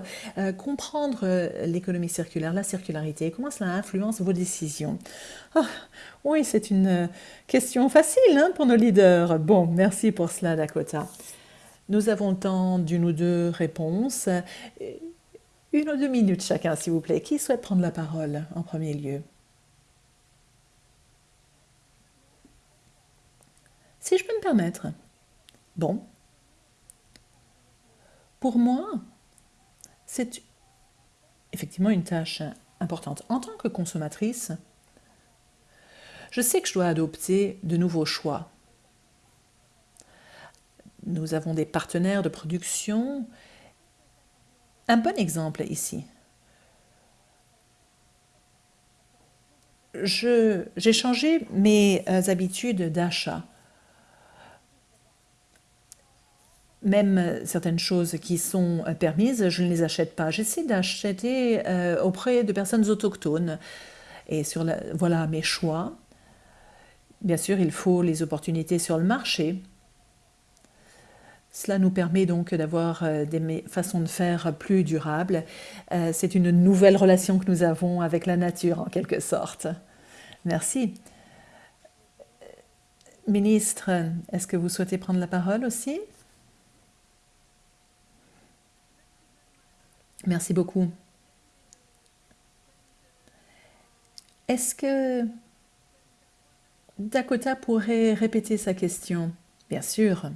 Speaker 2: comprendre l'économie circulaire, la circularité, comment cela influence vos décisions. Ah, oui, c'est une question facile hein, pour nos leaders. Bon, merci pour cela Dakota. Nous avons le temps d'une ou deux réponses. Une ou deux minutes chacun, s'il vous plaît. Qui souhaite prendre la parole en premier lieu? Si je peux me permettre. Bon. Pour moi, c'est effectivement une tâche importante. En tant que consommatrice, je sais que je dois adopter de nouveaux choix nous avons des partenaires de production. Un bon exemple ici. J'ai changé mes euh, habitudes d'achat. Même certaines choses qui sont euh, permises, je ne les achète pas. J'essaie d'acheter euh, auprès de personnes autochtones. Et voilà mes choix. Bien sûr, il faut les opportunités sur le marché. Cela nous permet donc d'avoir euh, des façons de faire plus durables. Euh, c'est une nouvelle relation que nous avons avec la nature, en quelque sorte. Merci. Ministre, est-ce que vous souhaitez prendre la parole aussi? Merci beaucoup. Est-ce que Dakota pourrait répéter sa question? Bien sûr.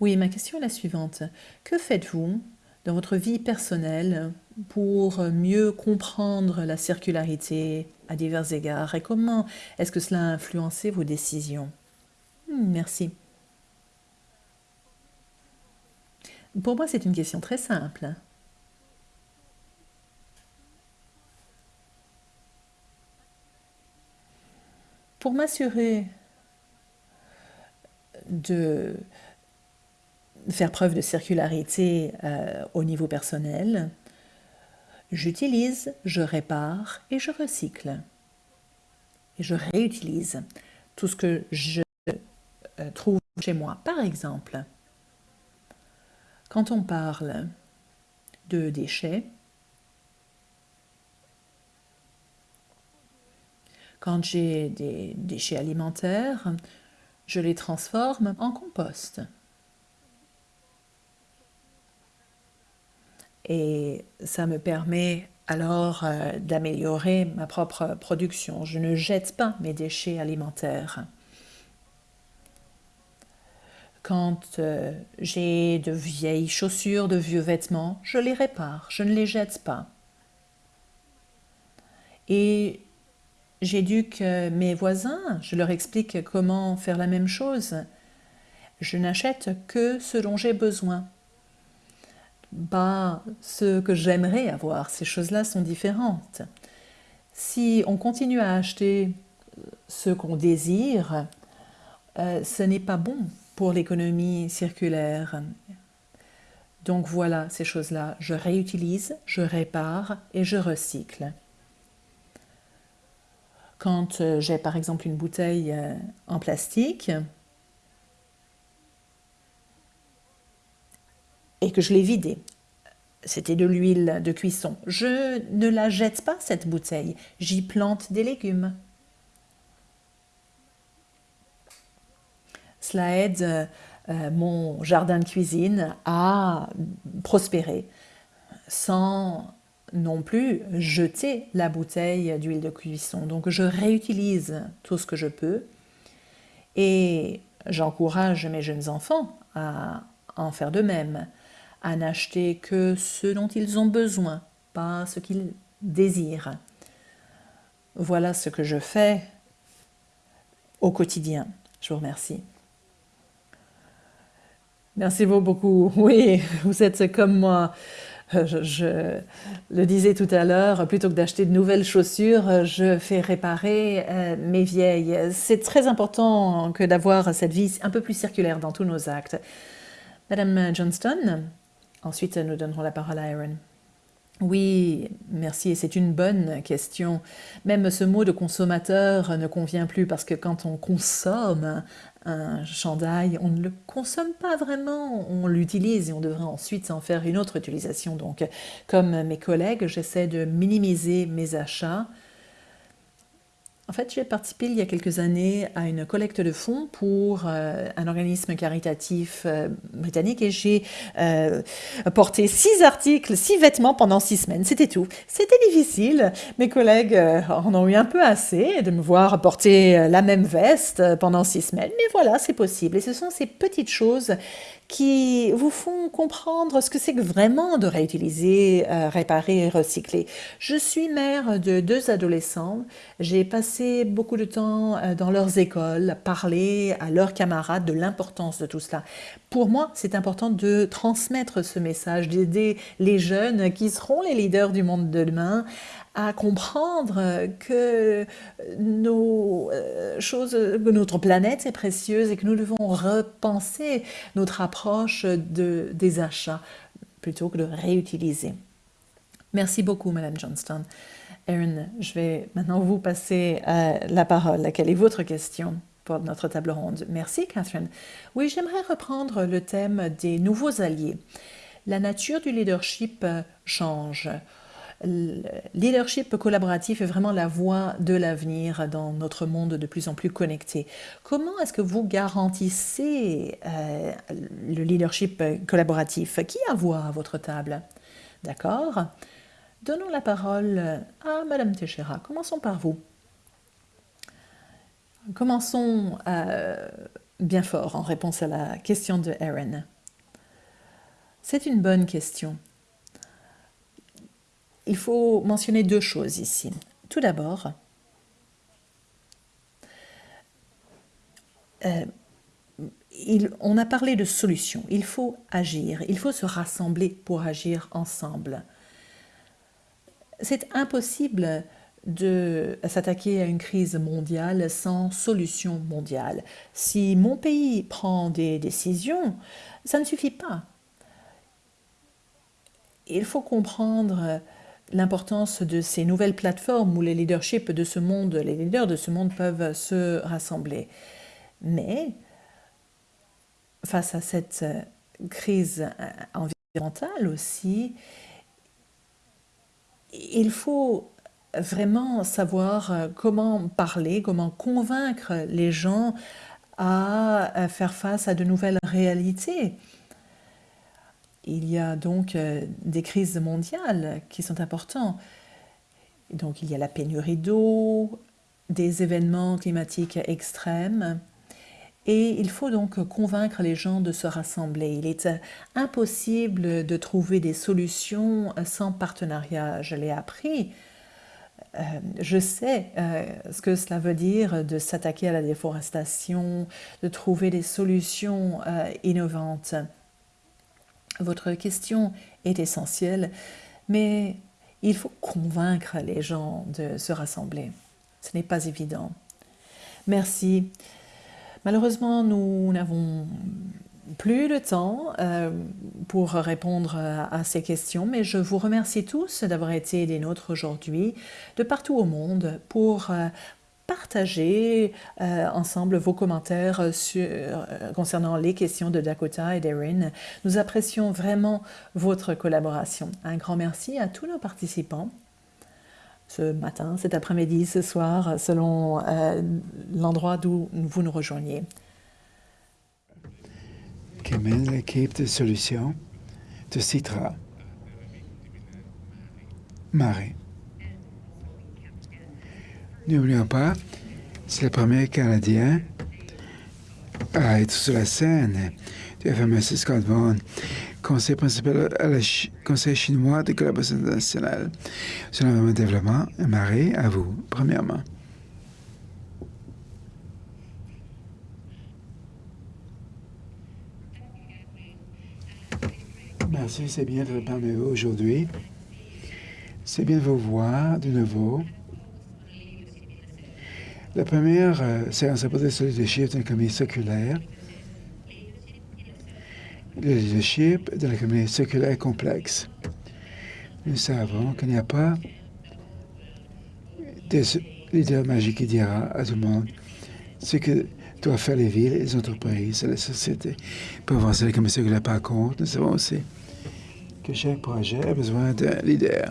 Speaker 2: Oui, ma question est la suivante. Que faites-vous dans votre vie personnelle pour mieux comprendre la circularité à divers égards et comment est-ce que cela a influencé vos décisions? Hmm, Merci. Pour moi, c'est une question très simple. Pour m'assurer de faire preuve de circularité euh, au niveau personnel, j'utilise, je répare et je recycle. Et je réutilise tout ce que je euh, trouve chez moi. Par exemple, quand on parle de déchets, quand j'ai des déchets alimentaires, je les transforme en compost. Et ça me permet alors euh, d'améliorer ma propre production. Je ne jette pas mes déchets alimentaires. Quand euh, j'ai de vieilles chaussures, de vieux vêtements, je les répare, je ne les jette pas. Et j'éduque mes voisins, je leur explique comment faire la même chose. Je n'achète que ce dont j'ai besoin pas ce que j'aimerais avoir. Ces choses-là sont différentes. Si on continue à acheter ce qu'on désire, euh, ce n'est pas bon pour l'économie circulaire. Donc voilà ces choses-là. Je réutilise, je répare et je recycle. Quand euh, j'ai par exemple une bouteille euh, en plastique et que je l'ai vidée, c'était de l'huile de cuisson, je ne la jette pas cette bouteille, j'y plante des légumes. Cela aide euh, mon jardin de cuisine à prospérer sans non plus jeter la bouteille d'huile de cuisson. Donc je réutilise tout ce que je peux et j'encourage mes jeunes enfants à en faire de même, à n'acheter que ce dont ils ont besoin, pas ce qu'ils désirent. Voilà ce que je fais au quotidien. Je vous remercie. Merci beaucoup. Oui, vous êtes comme moi. Euh, je, le disais tout à l'heure, plutôt que d'acheter de nouvelles chaussures, je fais réparer euh, mes vieilles. C'est très important que d'avoir cette vie un peu plus circulaire dans tous nos actes. Madame Johnston, ensuite nous donnerons la parole à Aaron. Oui, merci, et c'est une bonne question. Même ce mot de consommateur ne convient plus parce que quand on consomme un chandail, on ne le consomme pas vraiment, on l'utilise et on devrait ensuite en faire une autre utilisation. Donc, comme mes collègues, j'essaie de minimiser mes achats en fait, j'ai participé il y a quelques années à une collecte de fonds pour euh, un organisme caritatif euh, britannique et j'ai euh, porté six articles, six vêtements pendant six semaines. C'était tout. C'était difficile. Mes collègues en ont eu un peu assez de me voir porter la même veste pendant six semaines. Mais voilà, c'est possible. Et ce sont ces petites choses qui vous font comprendre ce que c'est que vraiment de réutiliser, euh, réparer et recycler. Je suis mère de deux adolescents. J'ai passé beaucoup de temps euh, dans leurs écoles, parler à leurs camarades de l'importance de tout cela. Pour moi, c'est important de transmettre ce message, d'aider les jeunes qui seront les leaders du monde de demain à comprendre que nos euh, choses, notre planète est précieuse et que nous devons repenser notre approche de, des achats plutôt que de réutiliser. Merci beaucoup, Madame Johnston. Erin, je vais maintenant vous passer euh, la parole. Quelle est votre question pour notre table ronde? Merci, Catherine. Oui, j'aimerais reprendre le thème des nouveaux alliés. La nature du leadership change le leadership collaboratif est vraiment la voie de l'avenir dans notre monde de plus en plus connecté. Comment est-ce que vous garantissez euh, le leadership collaboratif Qui a voix à votre table? D'accord Donnons la parole à Madame Teixeira. Commençons par vous. Commençons euh, bien fort en réponse à la question de Erin. C'est une bonne question il faut mentionner deux choses ici. Tout d'abord, euh, on a parlé de solutions. Il faut agir, il faut se rassembler pour agir ensemble. C'est impossible de s'attaquer à une crise mondiale sans solution mondiale. Si mon pays prend des décisions, ça ne suffit pas. Il faut comprendre l'importance de ces nouvelles plateformes où les leaderships de ce monde, les leaders de ce monde peuvent se rassembler. Mais face à cette euh, crise euh, environnementale aussi, il faut vraiment savoir euh, comment parler, comment convaincre les gens à faire face à de nouvelles réalités. Il y a donc euh, des crises mondiales qui sont importantes. Donc il y a la pénurie d'eau, des événements climatiques extrêmes. Et il faut donc convaincre les gens de se rassembler. Il est euh, impossible de trouver des solutions sans partenariat. Je l'ai appris. Euh, je sais ce que cela veut dire de s'attaquer à la déforestation, de trouver des solutions innovantes. Votre question est essentielle, mais il faut convaincre les gens de se rassembler. Ce n'est pas évident. Merci. Malheureusement, nous n'avons plus le temps euh, pour répondre à, ces questions, mais je vous remercie tous d'avoir été des nôtres aujourd'hui, de partout au monde, pour euh, partager euh, ensemble vos commentaires sur, concernant les questions de Dakota et d'Erin. Nous apprécions vraiment votre collaboration. Un grand merci à tous nos participants ce matin, cet après-midi, ce soir, selon l'endroit d'où vous nous rejoignez
Speaker 9: qui mène l'équipe de solutions de Citra. Marie. N'oublions pas, c'est le premier Canadien à être sur la scène du FMS Scott Vaughan, conseil principal à la Conseil chinois de collaboration internationale sur le développement. Marie, à vous, premièrement. Merci, c'est bien de parmi vous aujourd'hui. C'est bien de vous voir de nouveau. La première séance a porté sur le leadership d'une économie circulaire. Le leadership de l'économie circulaire complexe. Nous savons qu'il n'y a pas de leader magique qui dira à tout le monde ce que doivent faire les villes, les entreprises la société pour avancer l'économie circulaire. Par contre, nous savons aussi que chaque projet a besoin d'un leader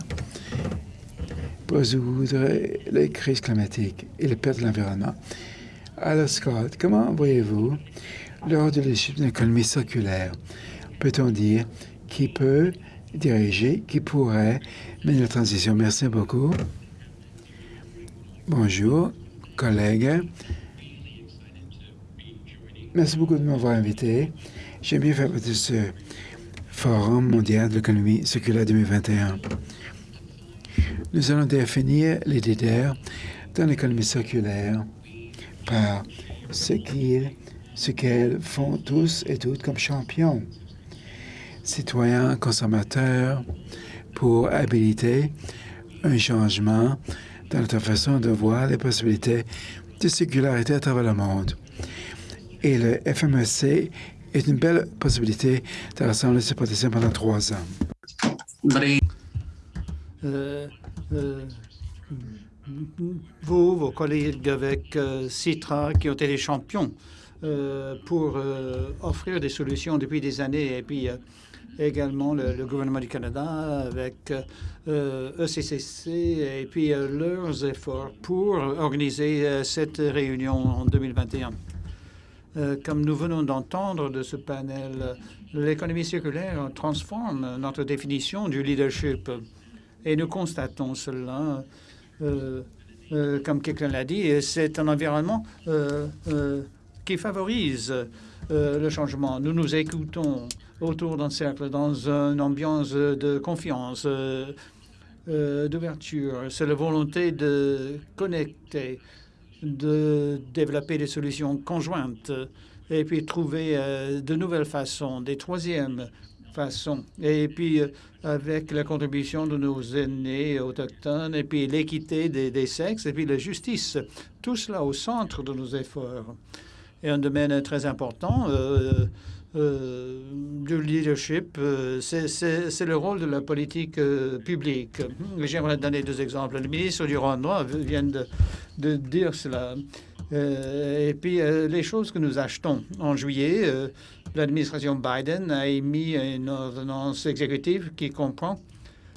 Speaker 9: résoudre les crises climatiques et les pertes de l'environnement. Alors, Scott, comment voyez-vous, lors de l'équipe économie circulaire, peut-on dire qui peut diriger, qui pourrait mener la transition? Merci beaucoup. Bonjour, collègues. Merci beaucoup de m'avoir invité. J'aime bien faire partie de ce Forum mondial de l'économie circulaire 2021. Nous allons définir les leaders dans l'économie circulaire par ce qu'ils, ce qu'elles font tous et toutes comme champions, citoyens, consommateurs, pour habiliter un changement dans notre façon de voir les possibilités de circularité à travers le monde. Et le FMEC est une belle possibilité de rassembler ces potentiels pendant trois ans.
Speaker 5: Euh, euh, vous, vos collègues avec euh, Citra, qui ont été les champions pour offrir des solutions depuis des années, et puis également le, gouvernement du Canada avec ECCC e et puis leurs efforts pour organiser cette réunion en 2021. Euh, comme nous venons d'entendre de ce panel, l'économie circulaire transforme notre définition du leadership. Et nous constatons cela, euh, euh, comme quelqu'un l'a dit, c'est un environnement qui favorise le changement. Nous nous écoutons autour d'un cercle, dans une ambiance de confiance, d'ouverture. C'est la volonté de connecter de développer des solutions conjointes et puis trouver euh, de nouvelles façons, des troisièmes Et puis, euh, avec la contribution de nos aînés autochtones, et puis l'équité des, sexes, et puis la justice, tout cela au centre de nos efforts. Et un domaine très important, euh, euh, du leadership, c'est le rôle de la politique publique. J'aimerais donner deux exemples. Le ministre du Rwanda vient de dire cela. Et puis, les choses que nous achetons en juillet, l'administration Biden a émis une ordonnance exécutive qui comprend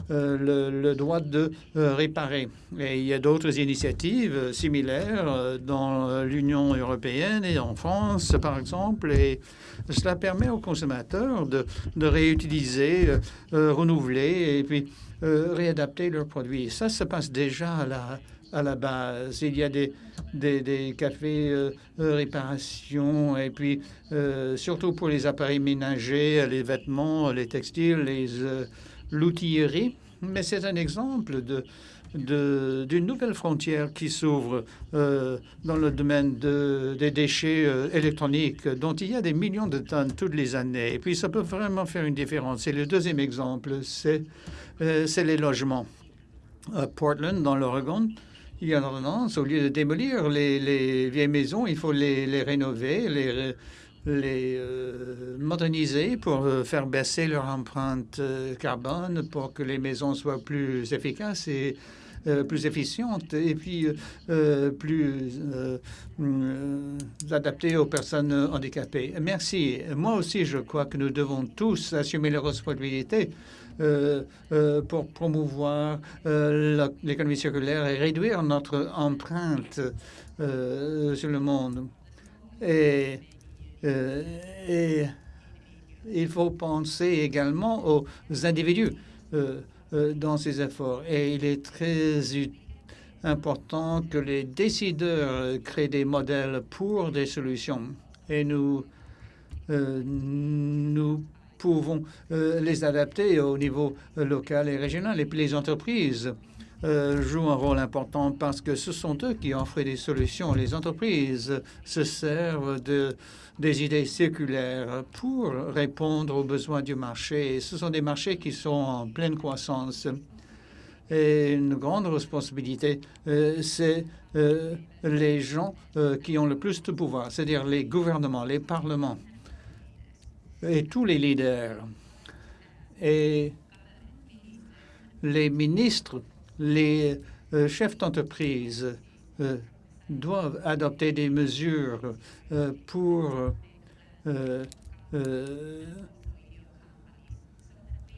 Speaker 5: le, droit de réparer. Et il y a d'autres initiatives similaires dans l'Union européenne et en France, par exemple. Et cela permet aux consommateurs de, réutiliser, euh, euh, renouveler et puis euh, réadapter leurs produits. Ça se passe déjà à la, à la base. Il y a des, des, cafés réparation et puis surtout pour les appareils ménagers, les vêtements, les textiles, les l'outillerie. Mais c'est un exemple de, d'une nouvelle frontière qui s'ouvre euh, dans le domaine des déchets euh, électroniques, dont il y a des millions de tonnes toutes les années. Et puis, ça peut vraiment faire une différence. Et le deuxième exemple, c'est euh, les logements. À Portland, dans l'Oregon, il y a tendance, au lieu de démolir les, vieilles maisons, il faut les, rénover, les, les euh, moderniser pour euh, faire baisser leur empreinte euh, carbone, pour que les maisons soient plus efficaces et plus efficientes et puis plus adaptées aux personnes handicapées. Merci. Moi aussi, je crois que nous devons tous assumer les responsabilités pour promouvoir euh, l'économie circulaire et réduire notre empreinte sur le monde. Et, il faut penser également aux individus dans ces efforts. Et il est très important que les décideurs créent des modèles pour des solutions. Et nous, nous pouvons euh, les adapter au niveau euh, local et régional. Et puis les entreprises euh, jouent un rôle important parce que ce sont eux qui offrent des solutions. Les entreprises se servent de, des idées circulaires pour répondre aux besoins du marché. Ce sont des marchés qui sont en pleine croissance. Et une grande responsabilité, c'est les gens qui ont le plus de pouvoir, c'est-à-dire les gouvernements, les parlements et tous les leaders et les ministres, les euh, chefs d'entreprise euh, doivent adopter des mesures euh, pour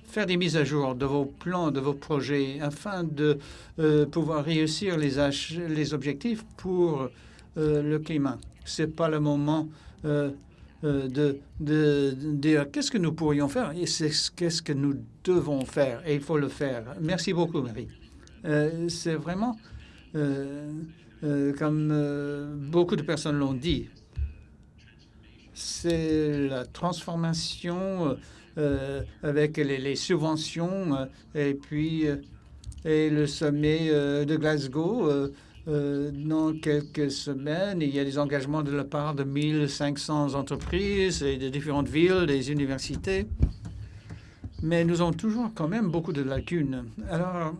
Speaker 5: faire des mises à jour de vos plans, de vos projets, afin de pouvoir réussir les, les objectifs pour le climat. Ce n'est pas le moment de, de, dire qu'est-ce que nous pourrions faire? Et qu'est-ce que nous devons faire et il faut le faire. Merci beaucoup, Marie. Euh, c'est vraiment, euh, comme beaucoup de personnes l'ont dit, c'est la transformation avec les, les subventions et puis et le sommet de Glasgow euh, dans quelques semaines, il y a des engagements de la part de 1500 entreprises et de différentes villes, des universités. Mais nous avons toujours quand même beaucoup de lacunes. Alors,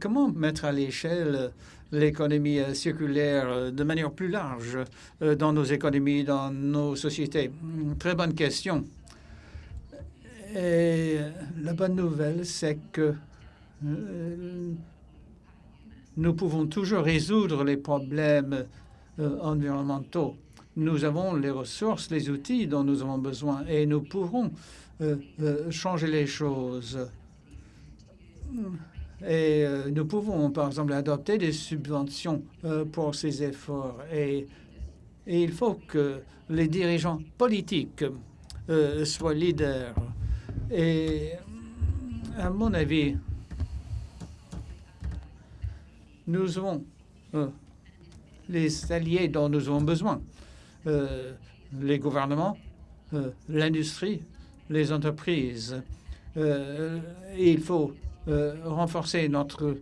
Speaker 5: comment mettre à l'échelle l'économie circulaire de manière plus large euh, dans nos économies, dans nos sociétés? Très bonne question. Et la bonne nouvelle, c'est que euh, nous pouvons toujours résoudre les problèmes euh, environnementaux. Nous avons les ressources, les outils dont nous avons besoin et nous pourrons euh, euh, changer les choses. Et nous pouvons, par exemple, adopter des subventions pour ces efforts. Et, et, il faut que les dirigeants politiques soient leaders. Et à mon avis, nous avons euh, les alliés dont nous avons besoin, euh, les gouvernements, euh, l'industrie, les entreprises. il faut renforcer notre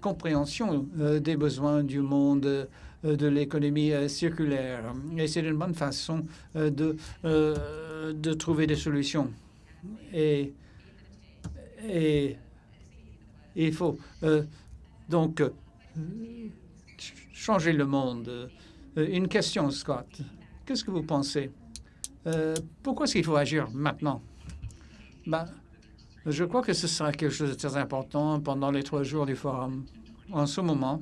Speaker 5: compréhension des besoins du monde de l'économie circulaire. Et c'est une bonne façon de, de trouver des solutions. Et, et il faut donc, euh, changer le monde. Euh, une question, Scott. Qu'est-ce que vous pensez? Euh, pourquoi est-ce qu'il faut agir maintenant? Ben, je crois que ce sera quelque chose de très important pendant les trois jours du forum. En ce moment,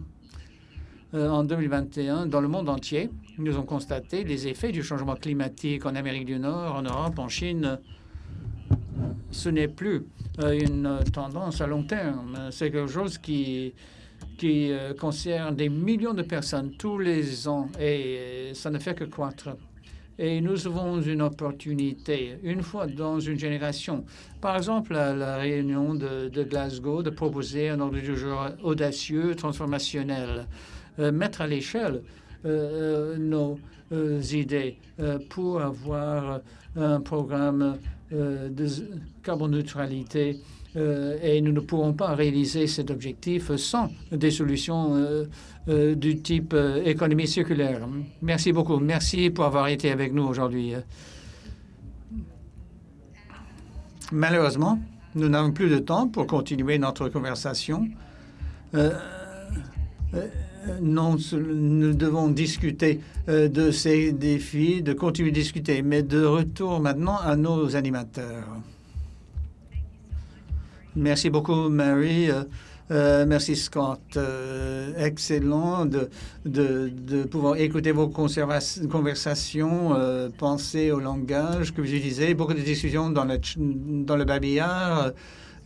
Speaker 5: en 2021, dans le monde entier, nous avons constaté les effets du changement climatique en Amérique du Nord, en Europe, en Chine. Ce n'est plus une tendance à long terme. C'est quelque chose qui euh, concerne des millions de personnes tous les ans et euh, ça ne fait que croître. Et nous avons une opportunité, une fois dans une génération, par exemple à la réunion de, Glasgow, de proposer un ordre du jour audacieux, transformationnel, euh, mettre à l'échelle nos idées pour avoir un programme de carboneutralité euh, et nous ne pourrons pas réaliser cet objectif sans des solutions euh, euh, du type économie circulaire. Merci beaucoup. Merci pour avoir été avec nous aujourd'hui. Malheureusement, Nous n'avons plus de temps pour continuer notre conversation. Euh, euh, non, nous devons discuter euh, de ces défis, de continuer de discuter, mais de retour maintenant à nos animateurs. Merci beaucoup, Mary. Euh, merci, Scott. excellent de, de, pouvoir écouter vos conversations, penser au langage que vous utilisez. Beaucoup de discussions dans le, dans le babillard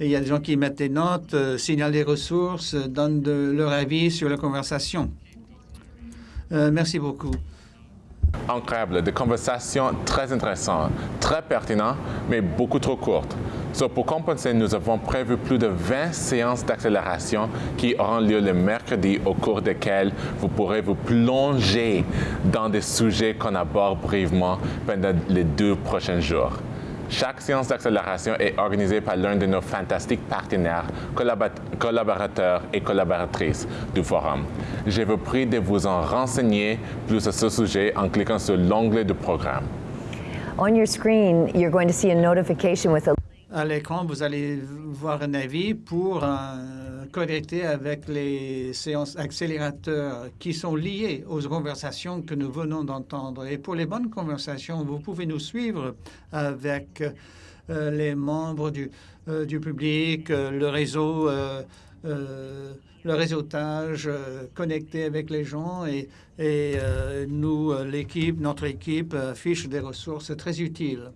Speaker 5: il y a des gens qui mettent des notes, euh, signalent des ressources, euh, donnent leur avis sur la conversation. Euh, merci beaucoup.
Speaker 1: Incroyable, des conversations très intéressantes, très pertinentes, mais beaucoup trop courtes. pour compenser, nous avons prévu plus de 20 séances d'accélération qui auront lieu le mercredi, au cours desquelles vous pourrez vous plonger dans des sujets qu'on aborde brièvement pendant les deux prochains jours. Chaque séance d'accélération est organisée par l'un de nos fantastiques partenaires, collaborateurs et collaboratrices du forum. Je vous prie de vous en renseigner plus à ce sujet en cliquant sur l'onglet du programme.
Speaker 3: On your screen, you're going to see a notification with a
Speaker 5: à l'écran, vous allez voir un avis pour euh, connecter avec les séances accélérateurs qui sont liées aux conversations que nous venons d'entendre. Et pour les bonnes conversations, vous pouvez nous suivre avec euh, les membres du, euh, public, le réseau, le réseautage, connecté avec les gens et, et nous, l'équipe, notre équipe, affiche des ressources très utiles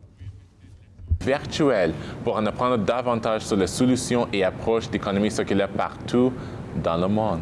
Speaker 1: virtuelle pour en apprendre davantage sur les solutions et approches d'économie circulaire partout dans le monde.